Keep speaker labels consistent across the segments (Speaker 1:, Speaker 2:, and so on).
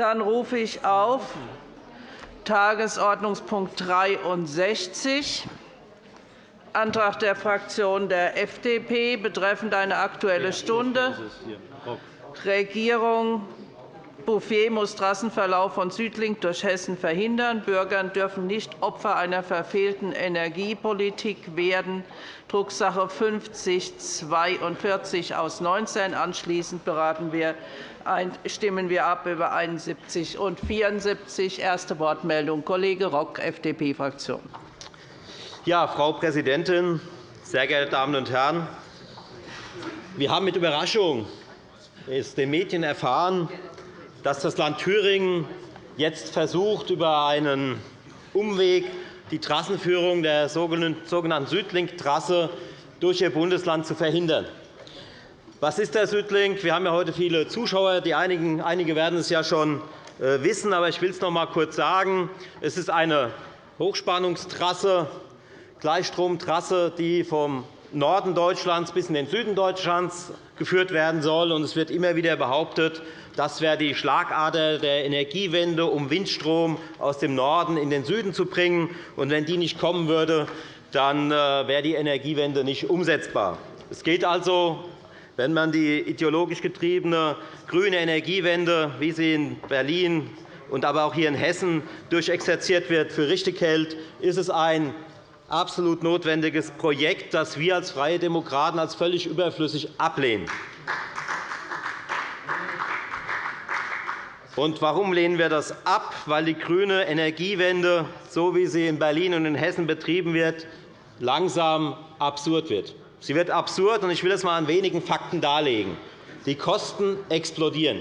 Speaker 1: Dann rufe ich auf Tagesordnungspunkt 63, Antrag der Fraktion der FDP betreffend eine Aktuelle Stunde. Regierung Bouffier muss Trassenverlauf von Südlink durch Hessen verhindern. Bürger dürfen nicht Opfer einer verfehlten Energiepolitik werden. Drucksache 5042 aus 19. Anschließend beraten wir, stimmen wir ab über 71 und 74. Erste Wortmeldung Kollege Rock, FDP-Fraktion.
Speaker 2: Ja, Frau Präsidentin, sehr geehrte Damen und Herren! Wir haben mit Überraschung den Medien erfahren, dass das Land Thüringen jetzt versucht, über einen Umweg die Trassenführung der sogenannten Südlink-Trasse durch Ihr Bundesland zu verhindern. Was ist der Südlink? Wir haben ja heute viele Zuschauer. Die einigen, einige werden es ja schon äh, wissen, aber ich will es noch einmal kurz sagen. Es ist eine Hochspannungstrasse, Gleichstromtrasse, die vom Norden Deutschlands bis in den Süden Deutschlands geführt werden soll. Es wird immer wieder behauptet, das wäre die Schlagader der Energiewende, um Windstrom aus dem Norden in den Süden zu bringen. Und wenn die nicht kommen würde, dann äh, wäre die Energiewende nicht umsetzbar. Es geht also, wenn man die ideologisch getriebene grüne Energiewende, wie sie in Berlin und aber auch hier in Hessen durchexerziert wird, für richtig hält, ist es ein absolut notwendiges Projekt, das wir als Freie Demokraten als völlig überflüssig ablehnen. Und warum lehnen wir das ab? Weil die grüne Energiewende, so wie sie in Berlin und in Hessen betrieben wird, langsam absurd wird. Sie wird absurd, und ich will das einmal an wenigen Fakten darlegen. Die Kosten explodieren.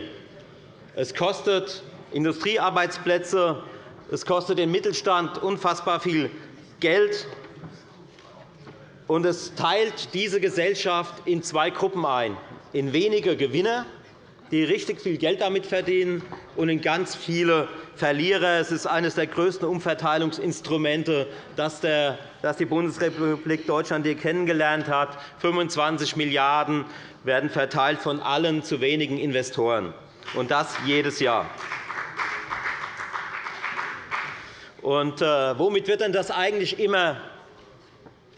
Speaker 2: Es kostet Industriearbeitsplätze, es kostet den Mittelstand unfassbar viel Geld, und es teilt diese Gesellschaft in zwei Gruppen ein, in wenige Gewinner die richtig viel Geld damit verdienen, und in ganz viele Verlierer. Es ist eines der größten Umverteilungsinstrumente, das die Bundesrepublik Deutschland hier kennengelernt hat. 25 Milliarden € werden verteilt von allen zu wenigen Investoren, und das jedes Jahr. Und, äh, womit wird denn das eigentlich immer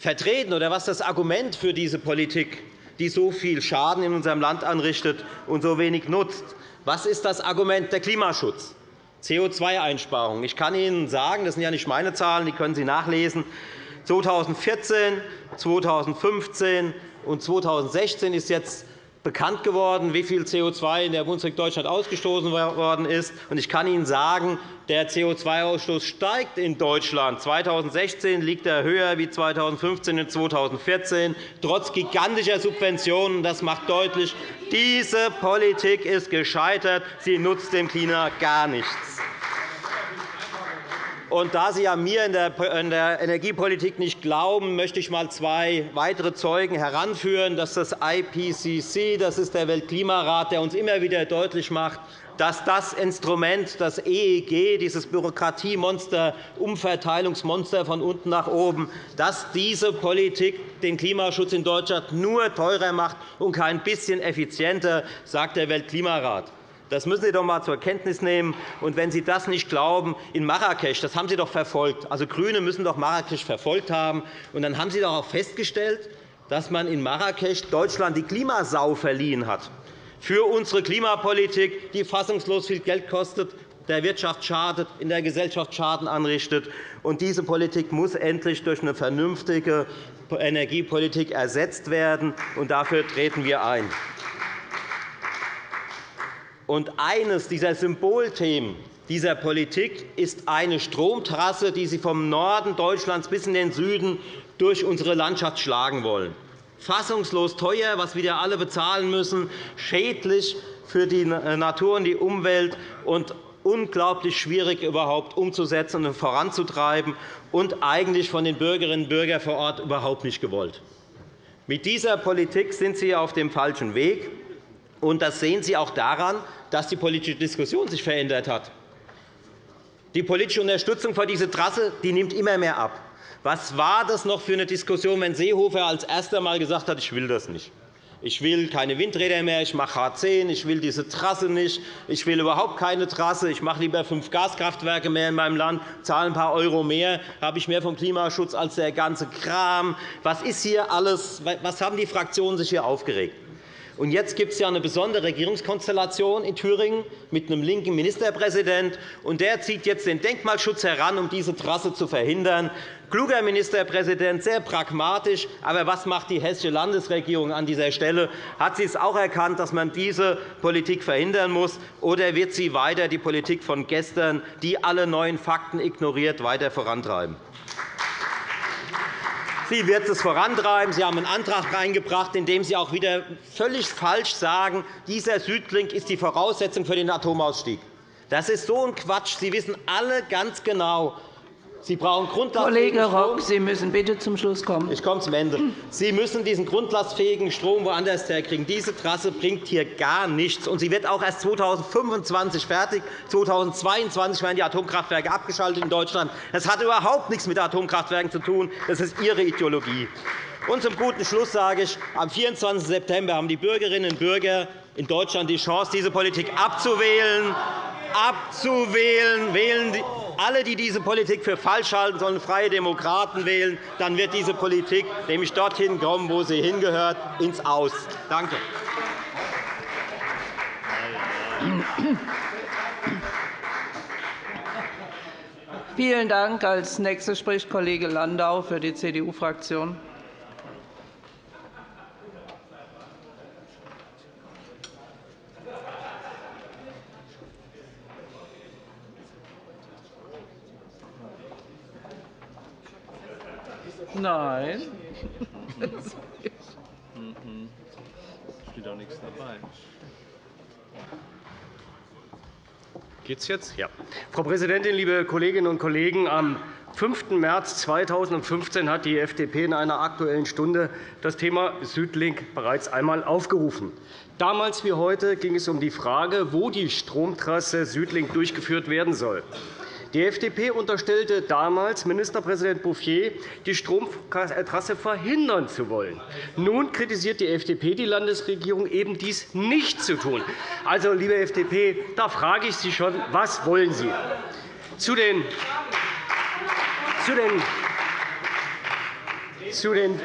Speaker 2: vertreten, oder was das Argument für diese Politik? die so viel Schaden in unserem Land anrichtet und so wenig nutzt. Was ist das Argument? Der Klimaschutz, CO2-Einsparungen. Ich kann Ihnen sagen, das sind ja nicht meine Zahlen, die können Sie nachlesen. 2014, 2015 und 2016 ist jetzt bekannt geworden, wie viel CO2 in der Bundesrepublik Deutschland ausgestoßen worden ist. Ich kann Ihnen sagen, der CO2-Ausstoß steigt in Deutschland. 2016 liegt er höher als 2015 und 2014, trotz gigantischer Subventionen. Das macht deutlich, diese Politik ist gescheitert. Sie nutzt dem Klima gar nichts. Und da Sie ja mir in der Energiepolitik nicht glauben, möchte ich einmal zwei weitere Zeugen heranführen. Das ist das IPCC, das ist der Weltklimarat, der uns immer wieder deutlich macht, dass das Instrument, das EEG, dieses Bürokratiemonster, Umverteilungsmonster von unten nach oben, dass diese Politik den Klimaschutz in Deutschland nur teurer macht und kein bisschen effizienter, sagt der Weltklimarat. Das müssen Sie doch einmal zur Kenntnis nehmen. Und wenn Sie das nicht glauben, in Marrakesch, das haben Sie doch verfolgt. Also GRÜNE müssen doch Marrakesch verfolgt haben. Und dann haben Sie doch auch festgestellt, dass man in Marrakesch Deutschland die Klimasau verliehen hat. Für unsere Klimapolitik, die fassungslos viel Geld kostet, der Wirtschaft schadet, in der Gesellschaft Schaden anrichtet. Und diese Politik muss endlich durch eine vernünftige Energiepolitik ersetzt werden. Und dafür treten wir ein. Und eines dieser Symbolthemen dieser Politik ist eine Stromtrasse, die Sie vom Norden Deutschlands bis in den Süden durch unsere Landschaft schlagen wollen. Fassungslos teuer, was wieder alle bezahlen müssen, schädlich für die Natur und die Umwelt und unglaublich schwierig überhaupt umzusetzen und voranzutreiben und eigentlich von den Bürgerinnen und Bürgern vor Ort überhaupt nicht gewollt. Mit dieser Politik sind Sie auf dem falschen Weg. Und das sehen Sie auch daran, dass die politische Diskussion sich verändert hat. Die politische Unterstützung für diese Trasse die nimmt immer mehr ab. Was war das noch für eine Diskussion, wenn Seehofer als erster einmal gesagt hat, ich will das nicht? ich will keine Windräder mehr, ich mache H10, ich will diese Trasse nicht, ich will überhaupt keine Trasse, ich mache lieber fünf Gaskraftwerke mehr in meinem Land, zahle ein paar Euro mehr, habe ich mehr vom Klimaschutz als der ganze Kram. Was ist hier alles? Was haben die Fraktionen sich hier aufgeregt? Und jetzt gibt es ja eine besondere Regierungskonstellation in Thüringen mit einem linken Ministerpräsident. Und der zieht jetzt den Denkmalschutz heran, um diese Trasse zu verhindern. Kluger Ministerpräsident, sehr pragmatisch. Aber was macht die hessische Landesregierung an dieser Stelle? Hat sie es auch erkannt, dass man diese Politik verhindern muss? Oder wird sie weiter die Politik von gestern, die alle neuen Fakten ignoriert, weiter vorantreiben? Sie wird es vorantreiben. Sie haben einen Antrag eingebracht, in dem Sie auch wieder völlig falsch sagen, dieser Südlink ist die Voraussetzung für den Atomausstieg. Das ist so ein Quatsch. Sie wissen alle ganz genau, Sie brauchen
Speaker 1: grundlastfähigen Kollege Rock, Sie müssen bitte zum Schluss kommen.
Speaker 2: Ich komme zum Ende. Sie müssen diesen grundlastfähigen Strom woanders herkriegen. Diese Trasse bringt hier gar nichts. Und sie wird auch erst 2025 fertig. 2022 werden die Atomkraftwerke abgeschaltet in Deutschland. Das hat überhaupt nichts mit Atomkraftwerken zu tun. Das ist Ihre Ideologie. Und zum guten Schluss sage ich, am 24. September haben die Bürgerinnen und Bürger in Deutschland die Chance, diese Politik abzuwählen. Abzuwählen. Wählen alle, die diese Politik für falsch halten, sollen Freie Demokraten wählen. Dann wird diese Politik nämlich dorthin kommen, wo sie hingehört, ins Aus. Danke.
Speaker 1: Vielen Dank. Als nächster spricht Kollege Landau für die CDU-Fraktion. Nein.
Speaker 3: steht auch nichts dabei. Geht's jetzt? Ja. Frau Präsidentin, liebe Kolleginnen und Kollegen! Am 5. März 2015 hat die FDP in einer Aktuellen Stunde das Thema Südlink bereits einmal aufgerufen. Damals wie heute ging es um die Frage, wo die Stromtrasse Südlink durchgeführt werden soll. Die FDP unterstellte damals Ministerpräsident Bouffier, die Stromtrasse verhindern zu wollen. Nun kritisiert die FDP die Landesregierung, eben dies nicht zu tun. Also, liebe FDP, da frage ich Sie schon, was wollen Sie? Zu den, zu den zu den,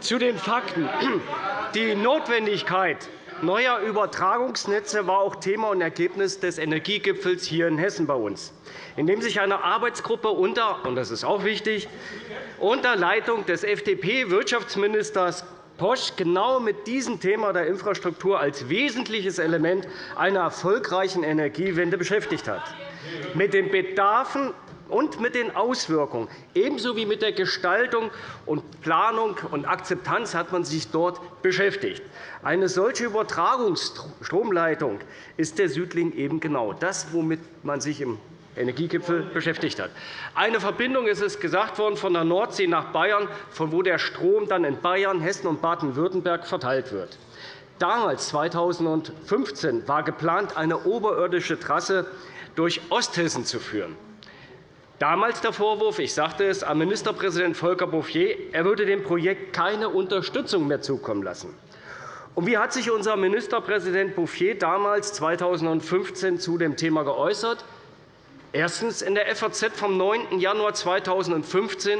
Speaker 3: zu den Fakten. Die Notwendigkeit neuer Übertragungsnetze war auch Thema und Ergebnis des Energiegipfels hier in Hessen bei uns in dem sich eine Arbeitsgruppe unter, und das ist auch wichtig, unter Leitung des FDP-Wirtschaftsministers Posch genau mit diesem Thema der Infrastruktur als wesentliches Element einer erfolgreichen Energiewende beschäftigt hat. Mit den Bedarfen und mit den Auswirkungen, ebenso wie mit der Gestaltung und Planung und Akzeptanz hat man sich dort beschäftigt. Eine solche Übertragungsstromleitung ist der Südling eben genau das, womit man sich im Energiegipfel beschäftigt hat. Eine Verbindung ist es gesagt worden von der Nordsee nach Bayern, von wo der Strom dann in Bayern, Hessen und Baden-Württemberg verteilt wird. Damals, 2015, war geplant, eine oberirdische Trasse durch Osthessen zu führen. Damals der Vorwurf, ich sagte es, an Ministerpräsident Volker Bouffier, er würde dem Projekt keine Unterstützung mehr zukommen lassen. Und wie hat sich unser Ministerpräsident Bouffier damals 2015 zu dem Thema geäußert? Erstens in der FAZ vom 9. Januar 2015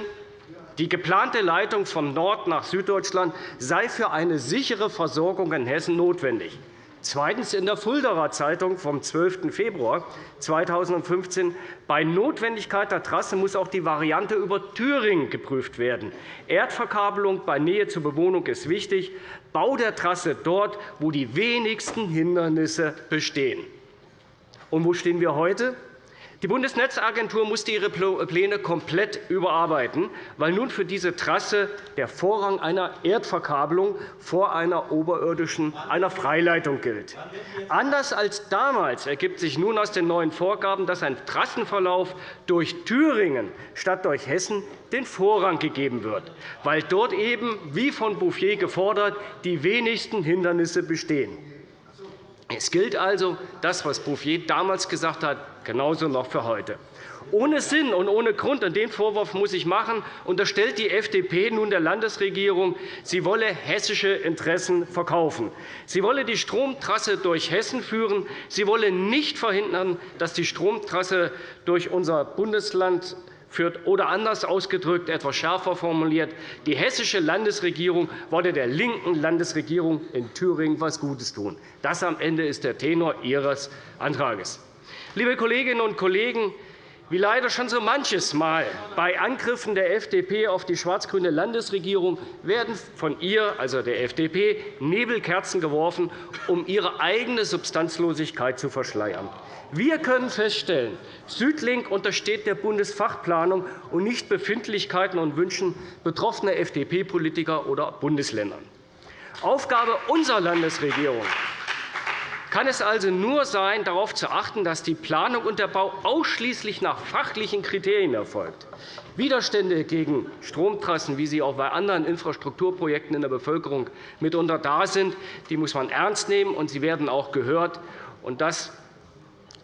Speaker 3: die geplante Leitung von Nord nach Süddeutschland sei für eine sichere Versorgung in Hessen notwendig. Zweitens in der Fuldaer Zeitung vom 12. Februar 2015 bei Notwendigkeit der Trasse muss auch die Variante über Thüringen geprüft werden. Erdverkabelung bei Nähe zur Bewohnung ist wichtig. Bau der Trasse dort, wo die wenigsten Hindernisse bestehen. Und wo stehen wir heute? Die Bundesnetzagentur musste ihre Pläne komplett überarbeiten, weil nun für diese Trasse der Vorrang einer Erdverkabelung vor einer oberirdischen einer Freileitung gilt. Anders als damals ergibt sich nun aus den neuen Vorgaben, dass ein Trassenverlauf durch Thüringen statt durch Hessen den Vorrang gegeben wird, weil dort eben, wie von Bouffier gefordert, die wenigsten Hindernisse bestehen. Es gilt also das, was Bouffier damals gesagt hat, genauso noch für heute. Ohne Sinn und ohne Grund, und den Vorwurf muss ich machen, unterstellt die FDP nun der Landesregierung, sie wolle hessische Interessen verkaufen. Sie wolle die Stromtrasse durch Hessen führen. Sie wolle nicht verhindern, dass die Stromtrasse durch unser Bundesland führt. Oder anders ausgedrückt, etwas schärfer formuliert, die hessische Landesregierung wolle der linken Landesregierung in Thüringen etwas Gutes tun. Das am Ende ist der Tenor Ihres Antrags. Liebe Kolleginnen und Kollegen, wie leider schon so manches Mal bei Angriffen der FDP auf die schwarz-grüne Landesregierung werden von ihr, also der FDP, Nebelkerzen geworfen, um ihre eigene Substanzlosigkeit zu verschleiern. Wir können feststellen, Südlink untersteht der Bundesfachplanung und nicht Befindlichkeiten und Wünschen betroffener FDP-Politiker oder Bundesländer. Aufgabe unserer Landesregierung kann es also nur sein, darauf zu achten, dass die Planung und der Bau ausschließlich nach fachlichen Kriterien erfolgt. Widerstände gegen Stromtrassen, wie sie auch bei anderen Infrastrukturprojekten in der Bevölkerung mitunter da sind, die muss man ernst nehmen, und sie werden auch gehört. Das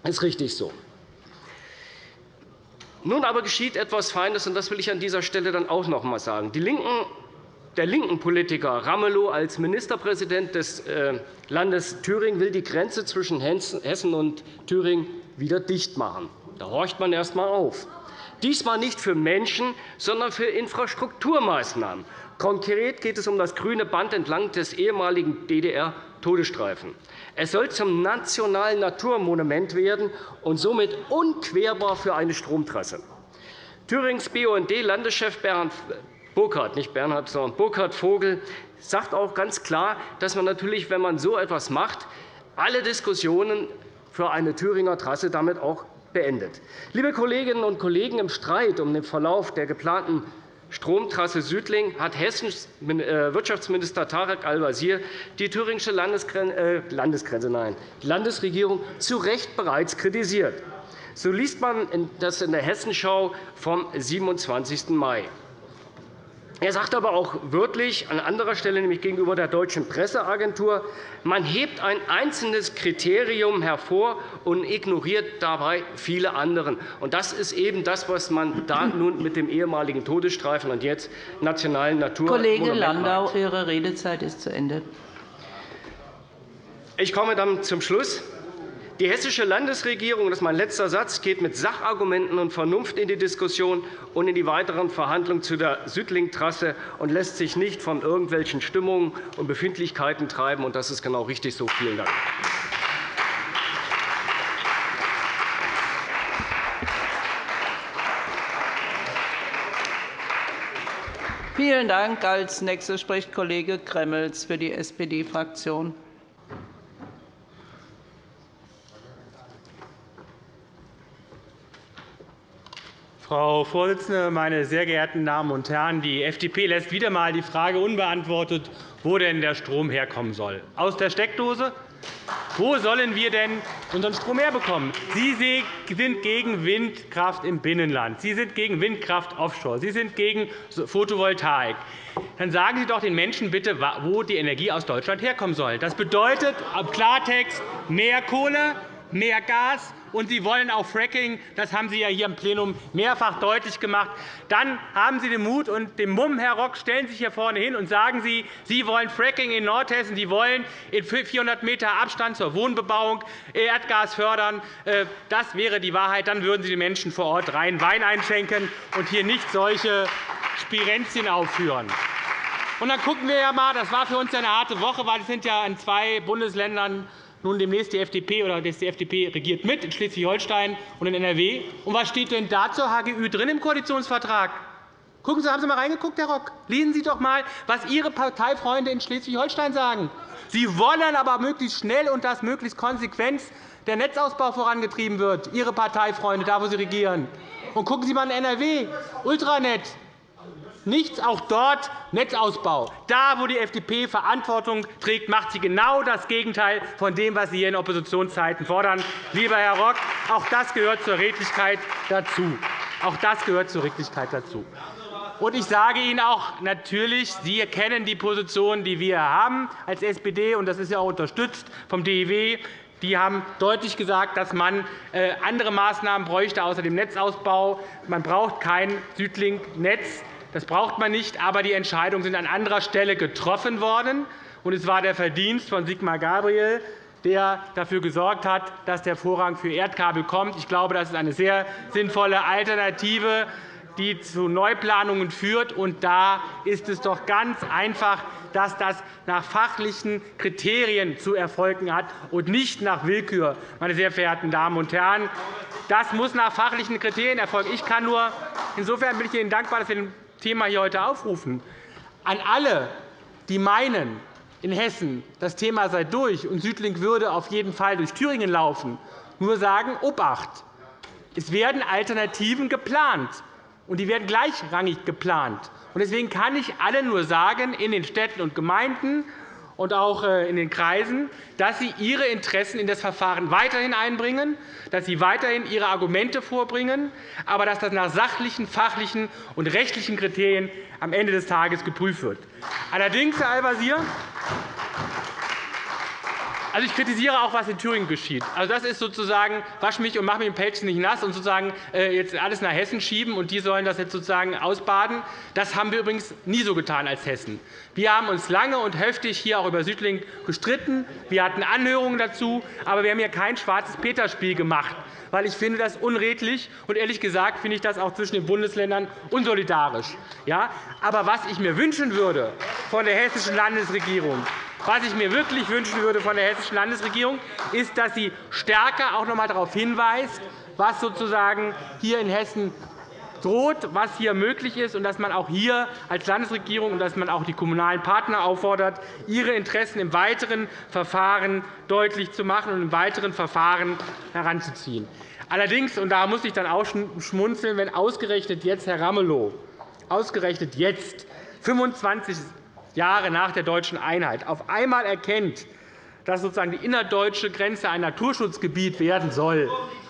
Speaker 3: ist richtig so. Nun aber geschieht etwas Feines, und das will ich an dieser Stelle dann auch noch einmal sagen. Die Linken der linken Politiker Ramelow als Ministerpräsident des äh, Landes Thüringen will die Grenze zwischen Hessen und Thüringen wieder dicht machen. Da horcht man erst einmal auf. Diesmal nicht für Menschen, sondern für Infrastrukturmaßnahmen. Konkret geht es um das grüne Band entlang des ehemaligen DDR-Todesstreifen. Es soll zum nationalen Naturmonument werden und somit unquerbar für eine Stromtrasse. Thürings BUND-Landeschef Bernd Burkhard, nicht Bernhard, sondern Burkhard Vogel, sagt auch ganz klar, dass man natürlich, wenn man so etwas macht, alle Diskussionen für eine Thüringer Trasse damit auch beendet. Liebe Kolleginnen und Kollegen, im Streit um den Verlauf der geplanten Stromtrasse Südling hat Hessens äh, Wirtschaftsminister Tarek Al-Wazir die thüringische äh, Landesgrenze, nein, Landesregierung zu Recht bereits kritisiert. So liest man das in der Hessenschau vom 27. Mai. Er sagt aber auch wörtlich an anderer Stelle, nämlich gegenüber der Deutschen Presseagentur, man hebt ein einzelnes Kriterium hervor und ignoriert dabei viele andere. Das ist eben das, was man da nun mit dem ehemaligen Todesstreifen und jetzt nationalen Natur
Speaker 1: Kollege Landau, Ihre Redezeit ist zu Ende.
Speaker 3: Ich komme dann zum Schluss. Die Hessische Landesregierung, das ist mein letzter Satz, geht mit Sachargumenten und Vernunft in die Diskussion und in die weiteren Verhandlungen zu der Südlink-Trasse und lässt sich nicht von irgendwelchen Stimmungen und Befindlichkeiten treiben. Das ist genau richtig so. Vielen Dank.
Speaker 1: Vielen Dank. Als nächster spricht Kollege Gremmels für die SPD-Fraktion.
Speaker 4: Frau Vorsitzende, meine sehr geehrten Damen und Herren! Die FDP lässt wieder einmal die Frage unbeantwortet, wo denn der Strom herkommen soll. Aus der Steckdose? Wo sollen wir denn unseren Strom herbekommen? Sie sind gegen Windkraft im Binnenland. Sie sind gegen Windkraft offshore. Sie sind gegen Photovoltaik. Dann sagen Sie doch den Menschen bitte, wo die Energie aus Deutschland herkommen soll. Das bedeutet im Klartext mehr Kohle, mehr Gas, und Sie wollen auch Fracking. Das haben Sie ja hier im Plenum mehrfach deutlich gemacht. Dann haben Sie den Mut und den Mumm, Herr Rock, stellen Sie sich hier vorne hin und sagen Sie, Sie wollen Fracking in Nordhessen. Sie wollen in 400 m Abstand zur Wohnbebauung Erdgas fördern. Äh, das wäre die Wahrheit. Dann würden Sie den Menschen vor Ort rein Wein einschenken und hier nicht solche Spirenzien aufführen. Und dann gucken wir ja mal, das war für uns eine harte Woche, weil es sind ja in zwei Bundesländern nun demnächst die FDP oder die FDP regiert mit in Schleswig-Holstein und in NRW. Und was steht denn da zur HGÜ drin im Koalitionsvertrag? Gucken Sie, haben Sie einmal reingeguckt, Herr Rock? Lesen Sie doch einmal, was Ihre Parteifreunde in Schleswig-Holstein sagen. Sie wollen aber möglichst schnell und dass möglichst konsequent der Netzausbau vorangetrieben wird, Ihre Parteifreunde, da wo Sie regieren. Und gucken Sie einmal in NRW, Ultranet, Nichts, auch dort Netzausbau. Da, wo die FDP Verantwortung trägt, macht sie genau das Gegenteil von dem, was Sie hier in Oppositionszeiten fordern. Lieber Herr Rock, auch das gehört zur Redlichkeit dazu. Auch das gehört zur Redlichkeit dazu. Und ich sage Ihnen auch natürlich, Sie kennen die Position, die wir haben als SPD, und das ist ja auch unterstützt vom DIW. Die haben deutlich gesagt, dass man äh, andere Maßnahmen bräuchte außer dem Netzausbau. Man braucht kein Südlink-Netz. Das braucht man nicht, aber die Entscheidungen sind an anderer Stelle getroffen worden. Und es war der Verdienst von Sigmar Gabriel, der dafür gesorgt hat, dass der Vorrang für Erdkabel kommt. Ich glaube, das ist eine sehr sinnvolle Alternative die zu Neuplanungen führt. Und da ist es doch ganz einfach, dass das nach fachlichen Kriterien zu erfolgen hat und nicht nach Willkür. Meine sehr verehrten Damen und Herren. Das muss nach fachlichen Kriterien erfolgen. Ich kann nur, insofern bin ich Ihnen dankbar, dass wir das Thema hier heute aufrufen. An alle, die meinen, in Hessen das Thema sei durch und Südlink würde auf jeden Fall durch Thüringen laufen, nur sagen, Obacht! Es werden Alternativen geplant und die werden gleichrangig geplant. Deswegen kann ich allen nur sagen, in den Städten und Gemeinden und auch äh, in den Kreisen, dass sie ihre Interessen in das Verfahren weiterhin einbringen, dass sie weiterhin ihre Argumente vorbringen, aber dass das nach sachlichen, fachlichen und rechtlichen Kriterien am Ende des Tages geprüft wird. Allerdings, Herr Al-Wazir, also, ich kritisiere auch, was in Thüringen geschieht. Also, das ist sozusagen, wasch mich und mach mich im Pelz nicht nass und sozusagen äh, jetzt alles nach Hessen schieben, und die sollen das jetzt sozusagen ausbaden. Das haben wir übrigens nie so getan als Hessen. Wir haben uns lange und heftig hier auch über Südlink gestritten. Wir hatten Anhörungen dazu, aber wir haben hier kein schwarzes Peterspiel gemacht weil ich finde das unredlich und ehrlich gesagt finde ich das auch zwischen den Bundesländern unsolidarisch. Ja, aber was ich mir wünschen würde von der hessischen Landesregierung, was ich mir wirklich wünschen würde von der hessischen Landesregierung, ist, dass sie stärker auch noch einmal darauf hinweist, was sozusagen hier in Hessen droht, was hier möglich ist, und dass man auch hier als Landesregierung und dass man auch die kommunalen Partner auffordert, ihre Interessen im weiteren Verfahren deutlich zu machen und im weiteren Verfahren heranzuziehen. Allerdings, und da muss ich dann auch schmunzeln, wenn ausgerechnet jetzt Herr Ramelow ausgerechnet jetzt 25 Jahre nach der deutschen Einheit auf einmal erkennt, dass sozusagen die innerdeutsche Grenze ein Naturschutzgebiet werden soll,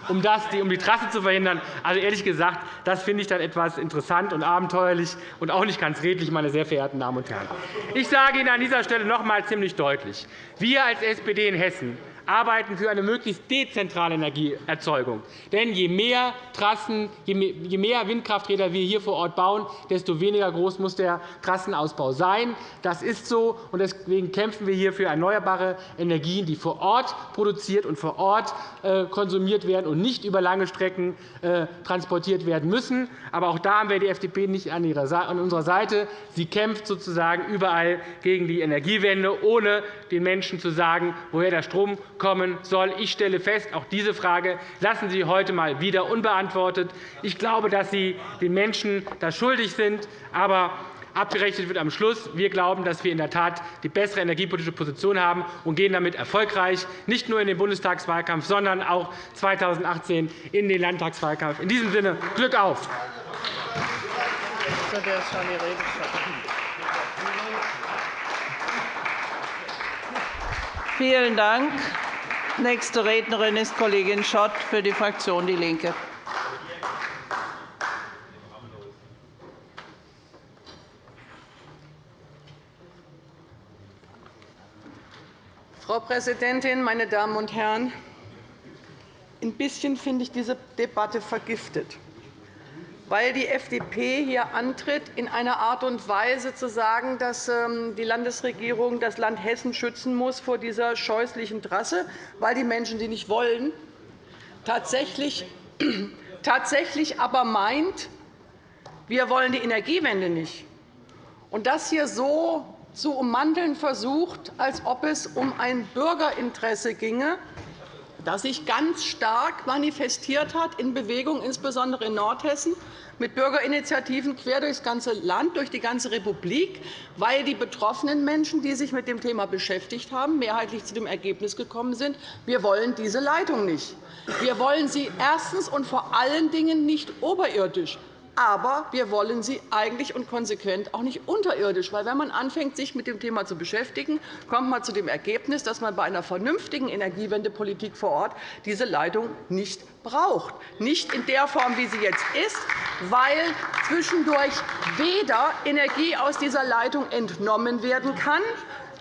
Speaker 4: um, das, um die Trasse zu verhindern. Also, ehrlich gesagt, das finde ich dann etwas interessant und abenteuerlich und auch nicht ganz redlich, meine sehr verehrten Damen und Herren. Ich sage Ihnen an dieser Stelle noch einmal ziemlich deutlich. Wir als SPD in Hessen arbeiten für eine möglichst dezentrale Energieerzeugung. Denn je mehr Trassen, je mehr Windkrafträder wir hier vor Ort bauen, desto weniger groß muss der Trassenausbau sein. Das ist so, und deswegen kämpfen wir hier für erneuerbare Energien, die vor Ort produziert und vor Ort äh, konsumiert werden und nicht über lange Strecken äh, transportiert werden müssen. Aber auch da haben wir die FDP nicht an unserer Seite. Sie kämpft sozusagen überall gegen die Energiewende, ohne den Menschen zu sagen, woher der Strom kommen soll. Ich stelle fest, auch diese Frage lassen Sie heute einmal wieder unbeantwortet. Ich glaube, dass Sie den Menschen das schuldig sind. Aber abgerechnet wird am Schluss. Wir glauben, dass wir in der Tat die bessere energiepolitische Position haben und gehen damit erfolgreich nicht nur in den Bundestagswahlkampf, sondern auch 2018 in den Landtagswahlkampf. In diesem Sinne Glück auf!
Speaker 1: Vielen Dank. Nächste Rednerin ist Kollegin Schott für die Fraktion DIE LINKE.
Speaker 5: Frau Präsidentin, meine Damen und Herren! Ein bisschen finde ich diese Debatte vergiftet weil die FDP hier antritt, in einer Art und Weise zu sagen, dass ähm, die Landesregierung das Land Hessen schützen muss vor dieser scheußlichen Trasse, weil die Menschen sie nicht wollen, tatsächlich, tatsächlich aber meint, wir wollen die Energiewende nicht. Und das hier so zu ummanteln versucht, als ob es um ein Bürgerinteresse ginge, das sich ganz stark manifestiert hat in Bewegung, insbesondere in Nordhessen, mit Bürgerinitiativen quer durchs ganze Land, durch die ganze Republik, weil die betroffenen Menschen, die sich mit dem Thema beschäftigt haben, mehrheitlich zu dem Ergebnis gekommen sind, wir wollen diese Leitung nicht. Wir wollen sie erstens und vor allen Dingen nicht oberirdisch. Aber wir wollen sie eigentlich und konsequent auch nicht unterirdisch. Weil, wenn man anfängt, sich mit dem Thema zu beschäftigen, kommt man zu dem Ergebnis, dass man bei einer vernünftigen Energiewendepolitik vor Ort diese Leitung nicht braucht. Nicht in der Form, wie sie jetzt ist, weil zwischendurch weder Energie aus dieser Leitung entnommen werden kann,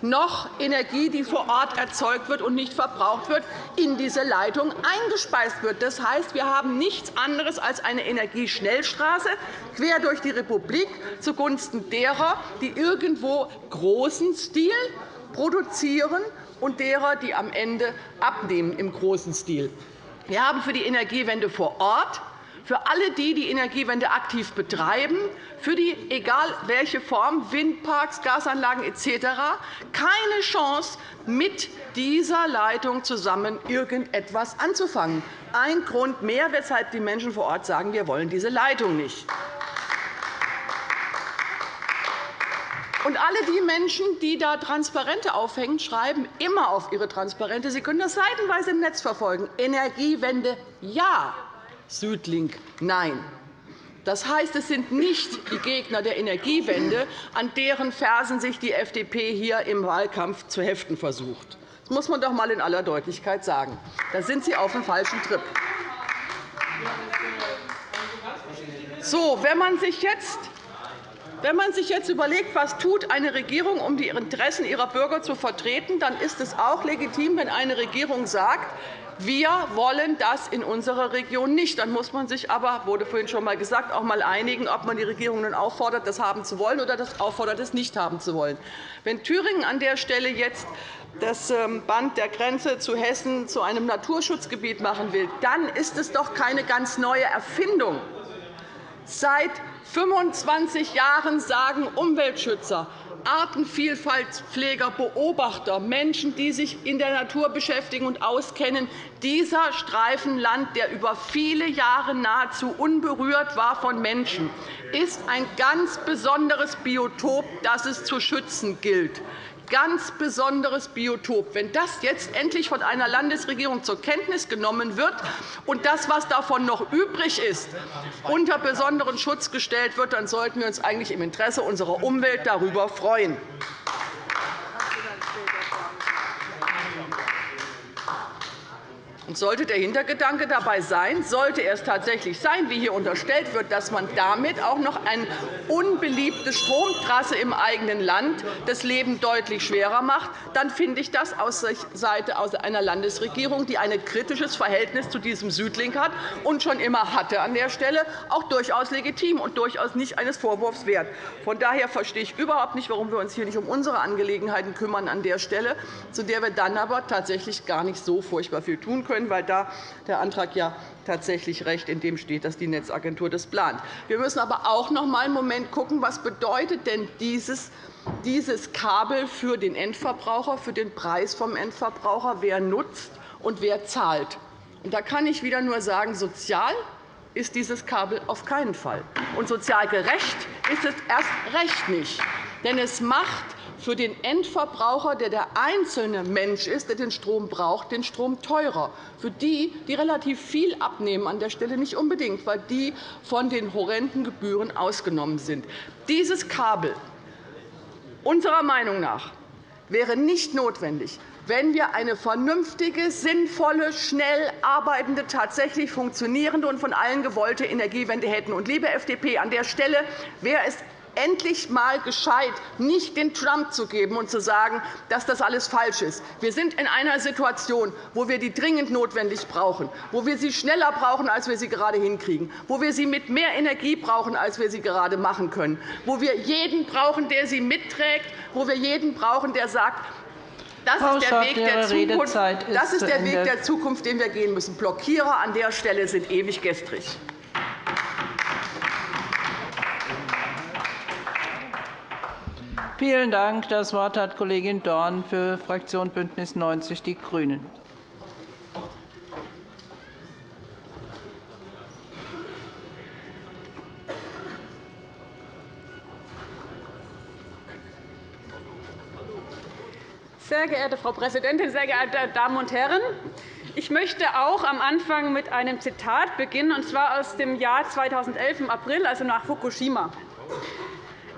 Speaker 5: noch Energie, die vor Ort erzeugt wird und nicht verbraucht wird, in diese Leitung eingespeist wird. Das heißt, wir haben nichts anderes als eine Energieschnellstraße quer durch die Republik zugunsten derer, die irgendwo großen Stil produzieren und derer, die am Ende abnehmen im großen Stil. Wir haben für die Energiewende vor Ort für alle die, die Energiewende aktiv betreiben, für die, egal welche Form, Windparks, Gasanlagen etc., keine Chance, mit dieser Leitung zusammen irgendetwas anzufangen. Ein Grund mehr, weshalb die Menschen vor Ort sagen, wir wollen diese Leitung nicht. Und alle die Menschen, die da Transparente aufhängen, schreiben immer auf ihre Transparente, Sie können das seitenweise im Netz verfolgen, Energiewende ja, Südlink Nein. Das heißt, es sind nicht die Gegner der Energiewende, an deren Fersen sich die FDP hier im Wahlkampf zu heften versucht. Das muss man doch einmal in aller Deutlichkeit sagen. Da sind Sie auf dem falschen Trip. So, wenn man sich jetzt wenn man sich jetzt überlegt, was tut eine Regierung, um die Interessen ihrer Bürger zu vertreten, dann ist es auch legitim, wenn eine Regierung sagt, wir wollen das in unserer Region nicht. Dann muss man sich aber, wurde vorhin schon einmal gesagt, auch einmal einigen, ob man die Regierung nun auffordert, das haben zu wollen oder das auffordert, es nicht haben zu wollen. Wenn Thüringen an der Stelle jetzt das ähm, Band der Grenze zu Hessen zu einem Naturschutzgebiet machen will, dann ist es doch keine ganz neue Erfindung. Seit 25 Jahren sagen Umweltschützer, Artenvielfaltspfleger, Beobachter, Menschen, die sich in der Natur beschäftigen und auskennen, dieser Streifen Land, der über viele Jahre nahezu unberührt war von Menschen, ist ein ganz besonderes Biotop, das es zu schützen gilt ganz besonderes Biotop. Wenn das jetzt endlich von einer Landesregierung zur Kenntnis genommen wird und das, was davon noch übrig ist, unter besonderen Schutz gestellt wird, dann sollten wir uns eigentlich im Interesse unserer Umwelt darüber freuen. Sollte der Hintergedanke dabei sein, sollte es tatsächlich sein, wie hier unterstellt wird, dass man damit auch noch eine unbeliebte Stromtrasse im eigenen Land das Leben deutlich schwerer macht, dann finde ich das aus Seite einer Landesregierung, die ein kritisches Verhältnis zu diesem Südlink hat und schon immer hatte an der Stelle, auch durchaus legitim und durchaus nicht eines Vorwurfs wert. Von daher verstehe ich überhaupt nicht, warum wir uns hier nicht um unsere Angelegenheiten kümmern an der Stelle, zu der wir dann aber tatsächlich gar nicht so furchtbar viel tun können können, weil da der Antrag ja tatsächlich recht, in dem steht, dass die Netzagentur das plant. Wir müssen aber auch noch einmal einen Moment schauen, was bedeutet denn dieses dieses Kabel für den Endverbraucher, für den Preis vom Endverbraucher, wer nutzt und wer zahlt. Und da kann ich wieder nur sagen, sozial ist dieses Kabel auf keinen Fall. Und sozial gerecht ist es erst recht nicht. Denn es macht für den Endverbraucher, der der einzelne Mensch ist, der den Strom braucht, den Strom teurer. Für die, die relativ viel abnehmen, an der Stelle nicht unbedingt, weil die von den horrenden Gebühren ausgenommen sind. Dieses Kabel unserer Meinung nach wäre nicht notwendig, wenn wir eine vernünftige, sinnvolle, schnell arbeitende, tatsächlich funktionierende und von allen gewollte Energiewende hätten. Liebe FDP, an der Stelle wäre es endlich einmal gescheit, nicht den Trump zu geben und zu sagen, dass das alles falsch ist. Wir sind in einer Situation, wo wir die dringend notwendig brauchen, wo wir sie schneller brauchen, als wir sie gerade hinkriegen, wo wir sie mit mehr Energie brauchen, als wir sie gerade machen können, wo wir jeden brauchen, der sie mitträgt, wo wir jeden brauchen, der sagt, das ist, der Weg der Zukunft, das ist der Weg der Zukunft, den wir gehen müssen. Blockierer an der Stelle sind ewig gestrig.
Speaker 1: Vielen Dank. Das Wort hat Kollegin Dorn für Fraktion BÜNDNIS 90 die GRÜNEN.
Speaker 6: Sehr geehrte Frau Präsidentin, sehr geehrte Damen und Herren! Ich möchte auch am Anfang mit einem Zitat beginnen, und zwar aus dem Jahr 2011 im April, also nach Fukushima.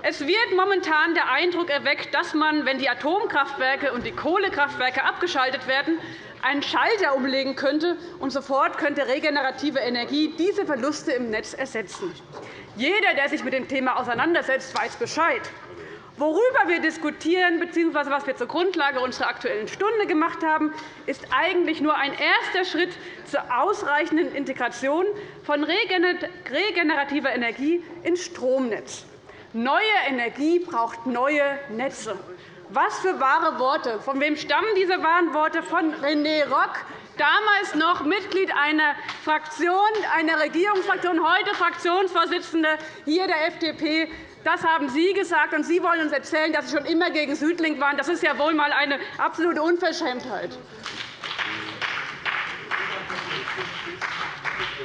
Speaker 6: Es wird momentan der Eindruck erweckt, dass man, wenn die Atomkraftwerke und die Kohlekraftwerke abgeschaltet werden, einen Schalter umlegen könnte, und sofort könnte regenerative Energie diese Verluste im Netz ersetzen. Jeder, der sich mit dem Thema auseinandersetzt, weiß Bescheid. Worüber wir diskutieren bzw. was wir zur Grundlage unserer Aktuellen Stunde gemacht haben, ist eigentlich nur ein erster Schritt zur ausreichenden Integration von regenerativer Energie ins Stromnetz. Neue Energie braucht neue Netze. Was für wahre Worte! Von wem stammen diese wahren Worte? Von René Rock, damals noch Mitglied einer Fraktion, einer Regierungsfraktion, heute Fraktionsvorsitzende hier der FDP. Das haben Sie gesagt, und Sie wollen uns erzählen, dass Sie schon immer gegen Südlink waren. Das ist ja wohl einmal eine absolute Unverschämtheit.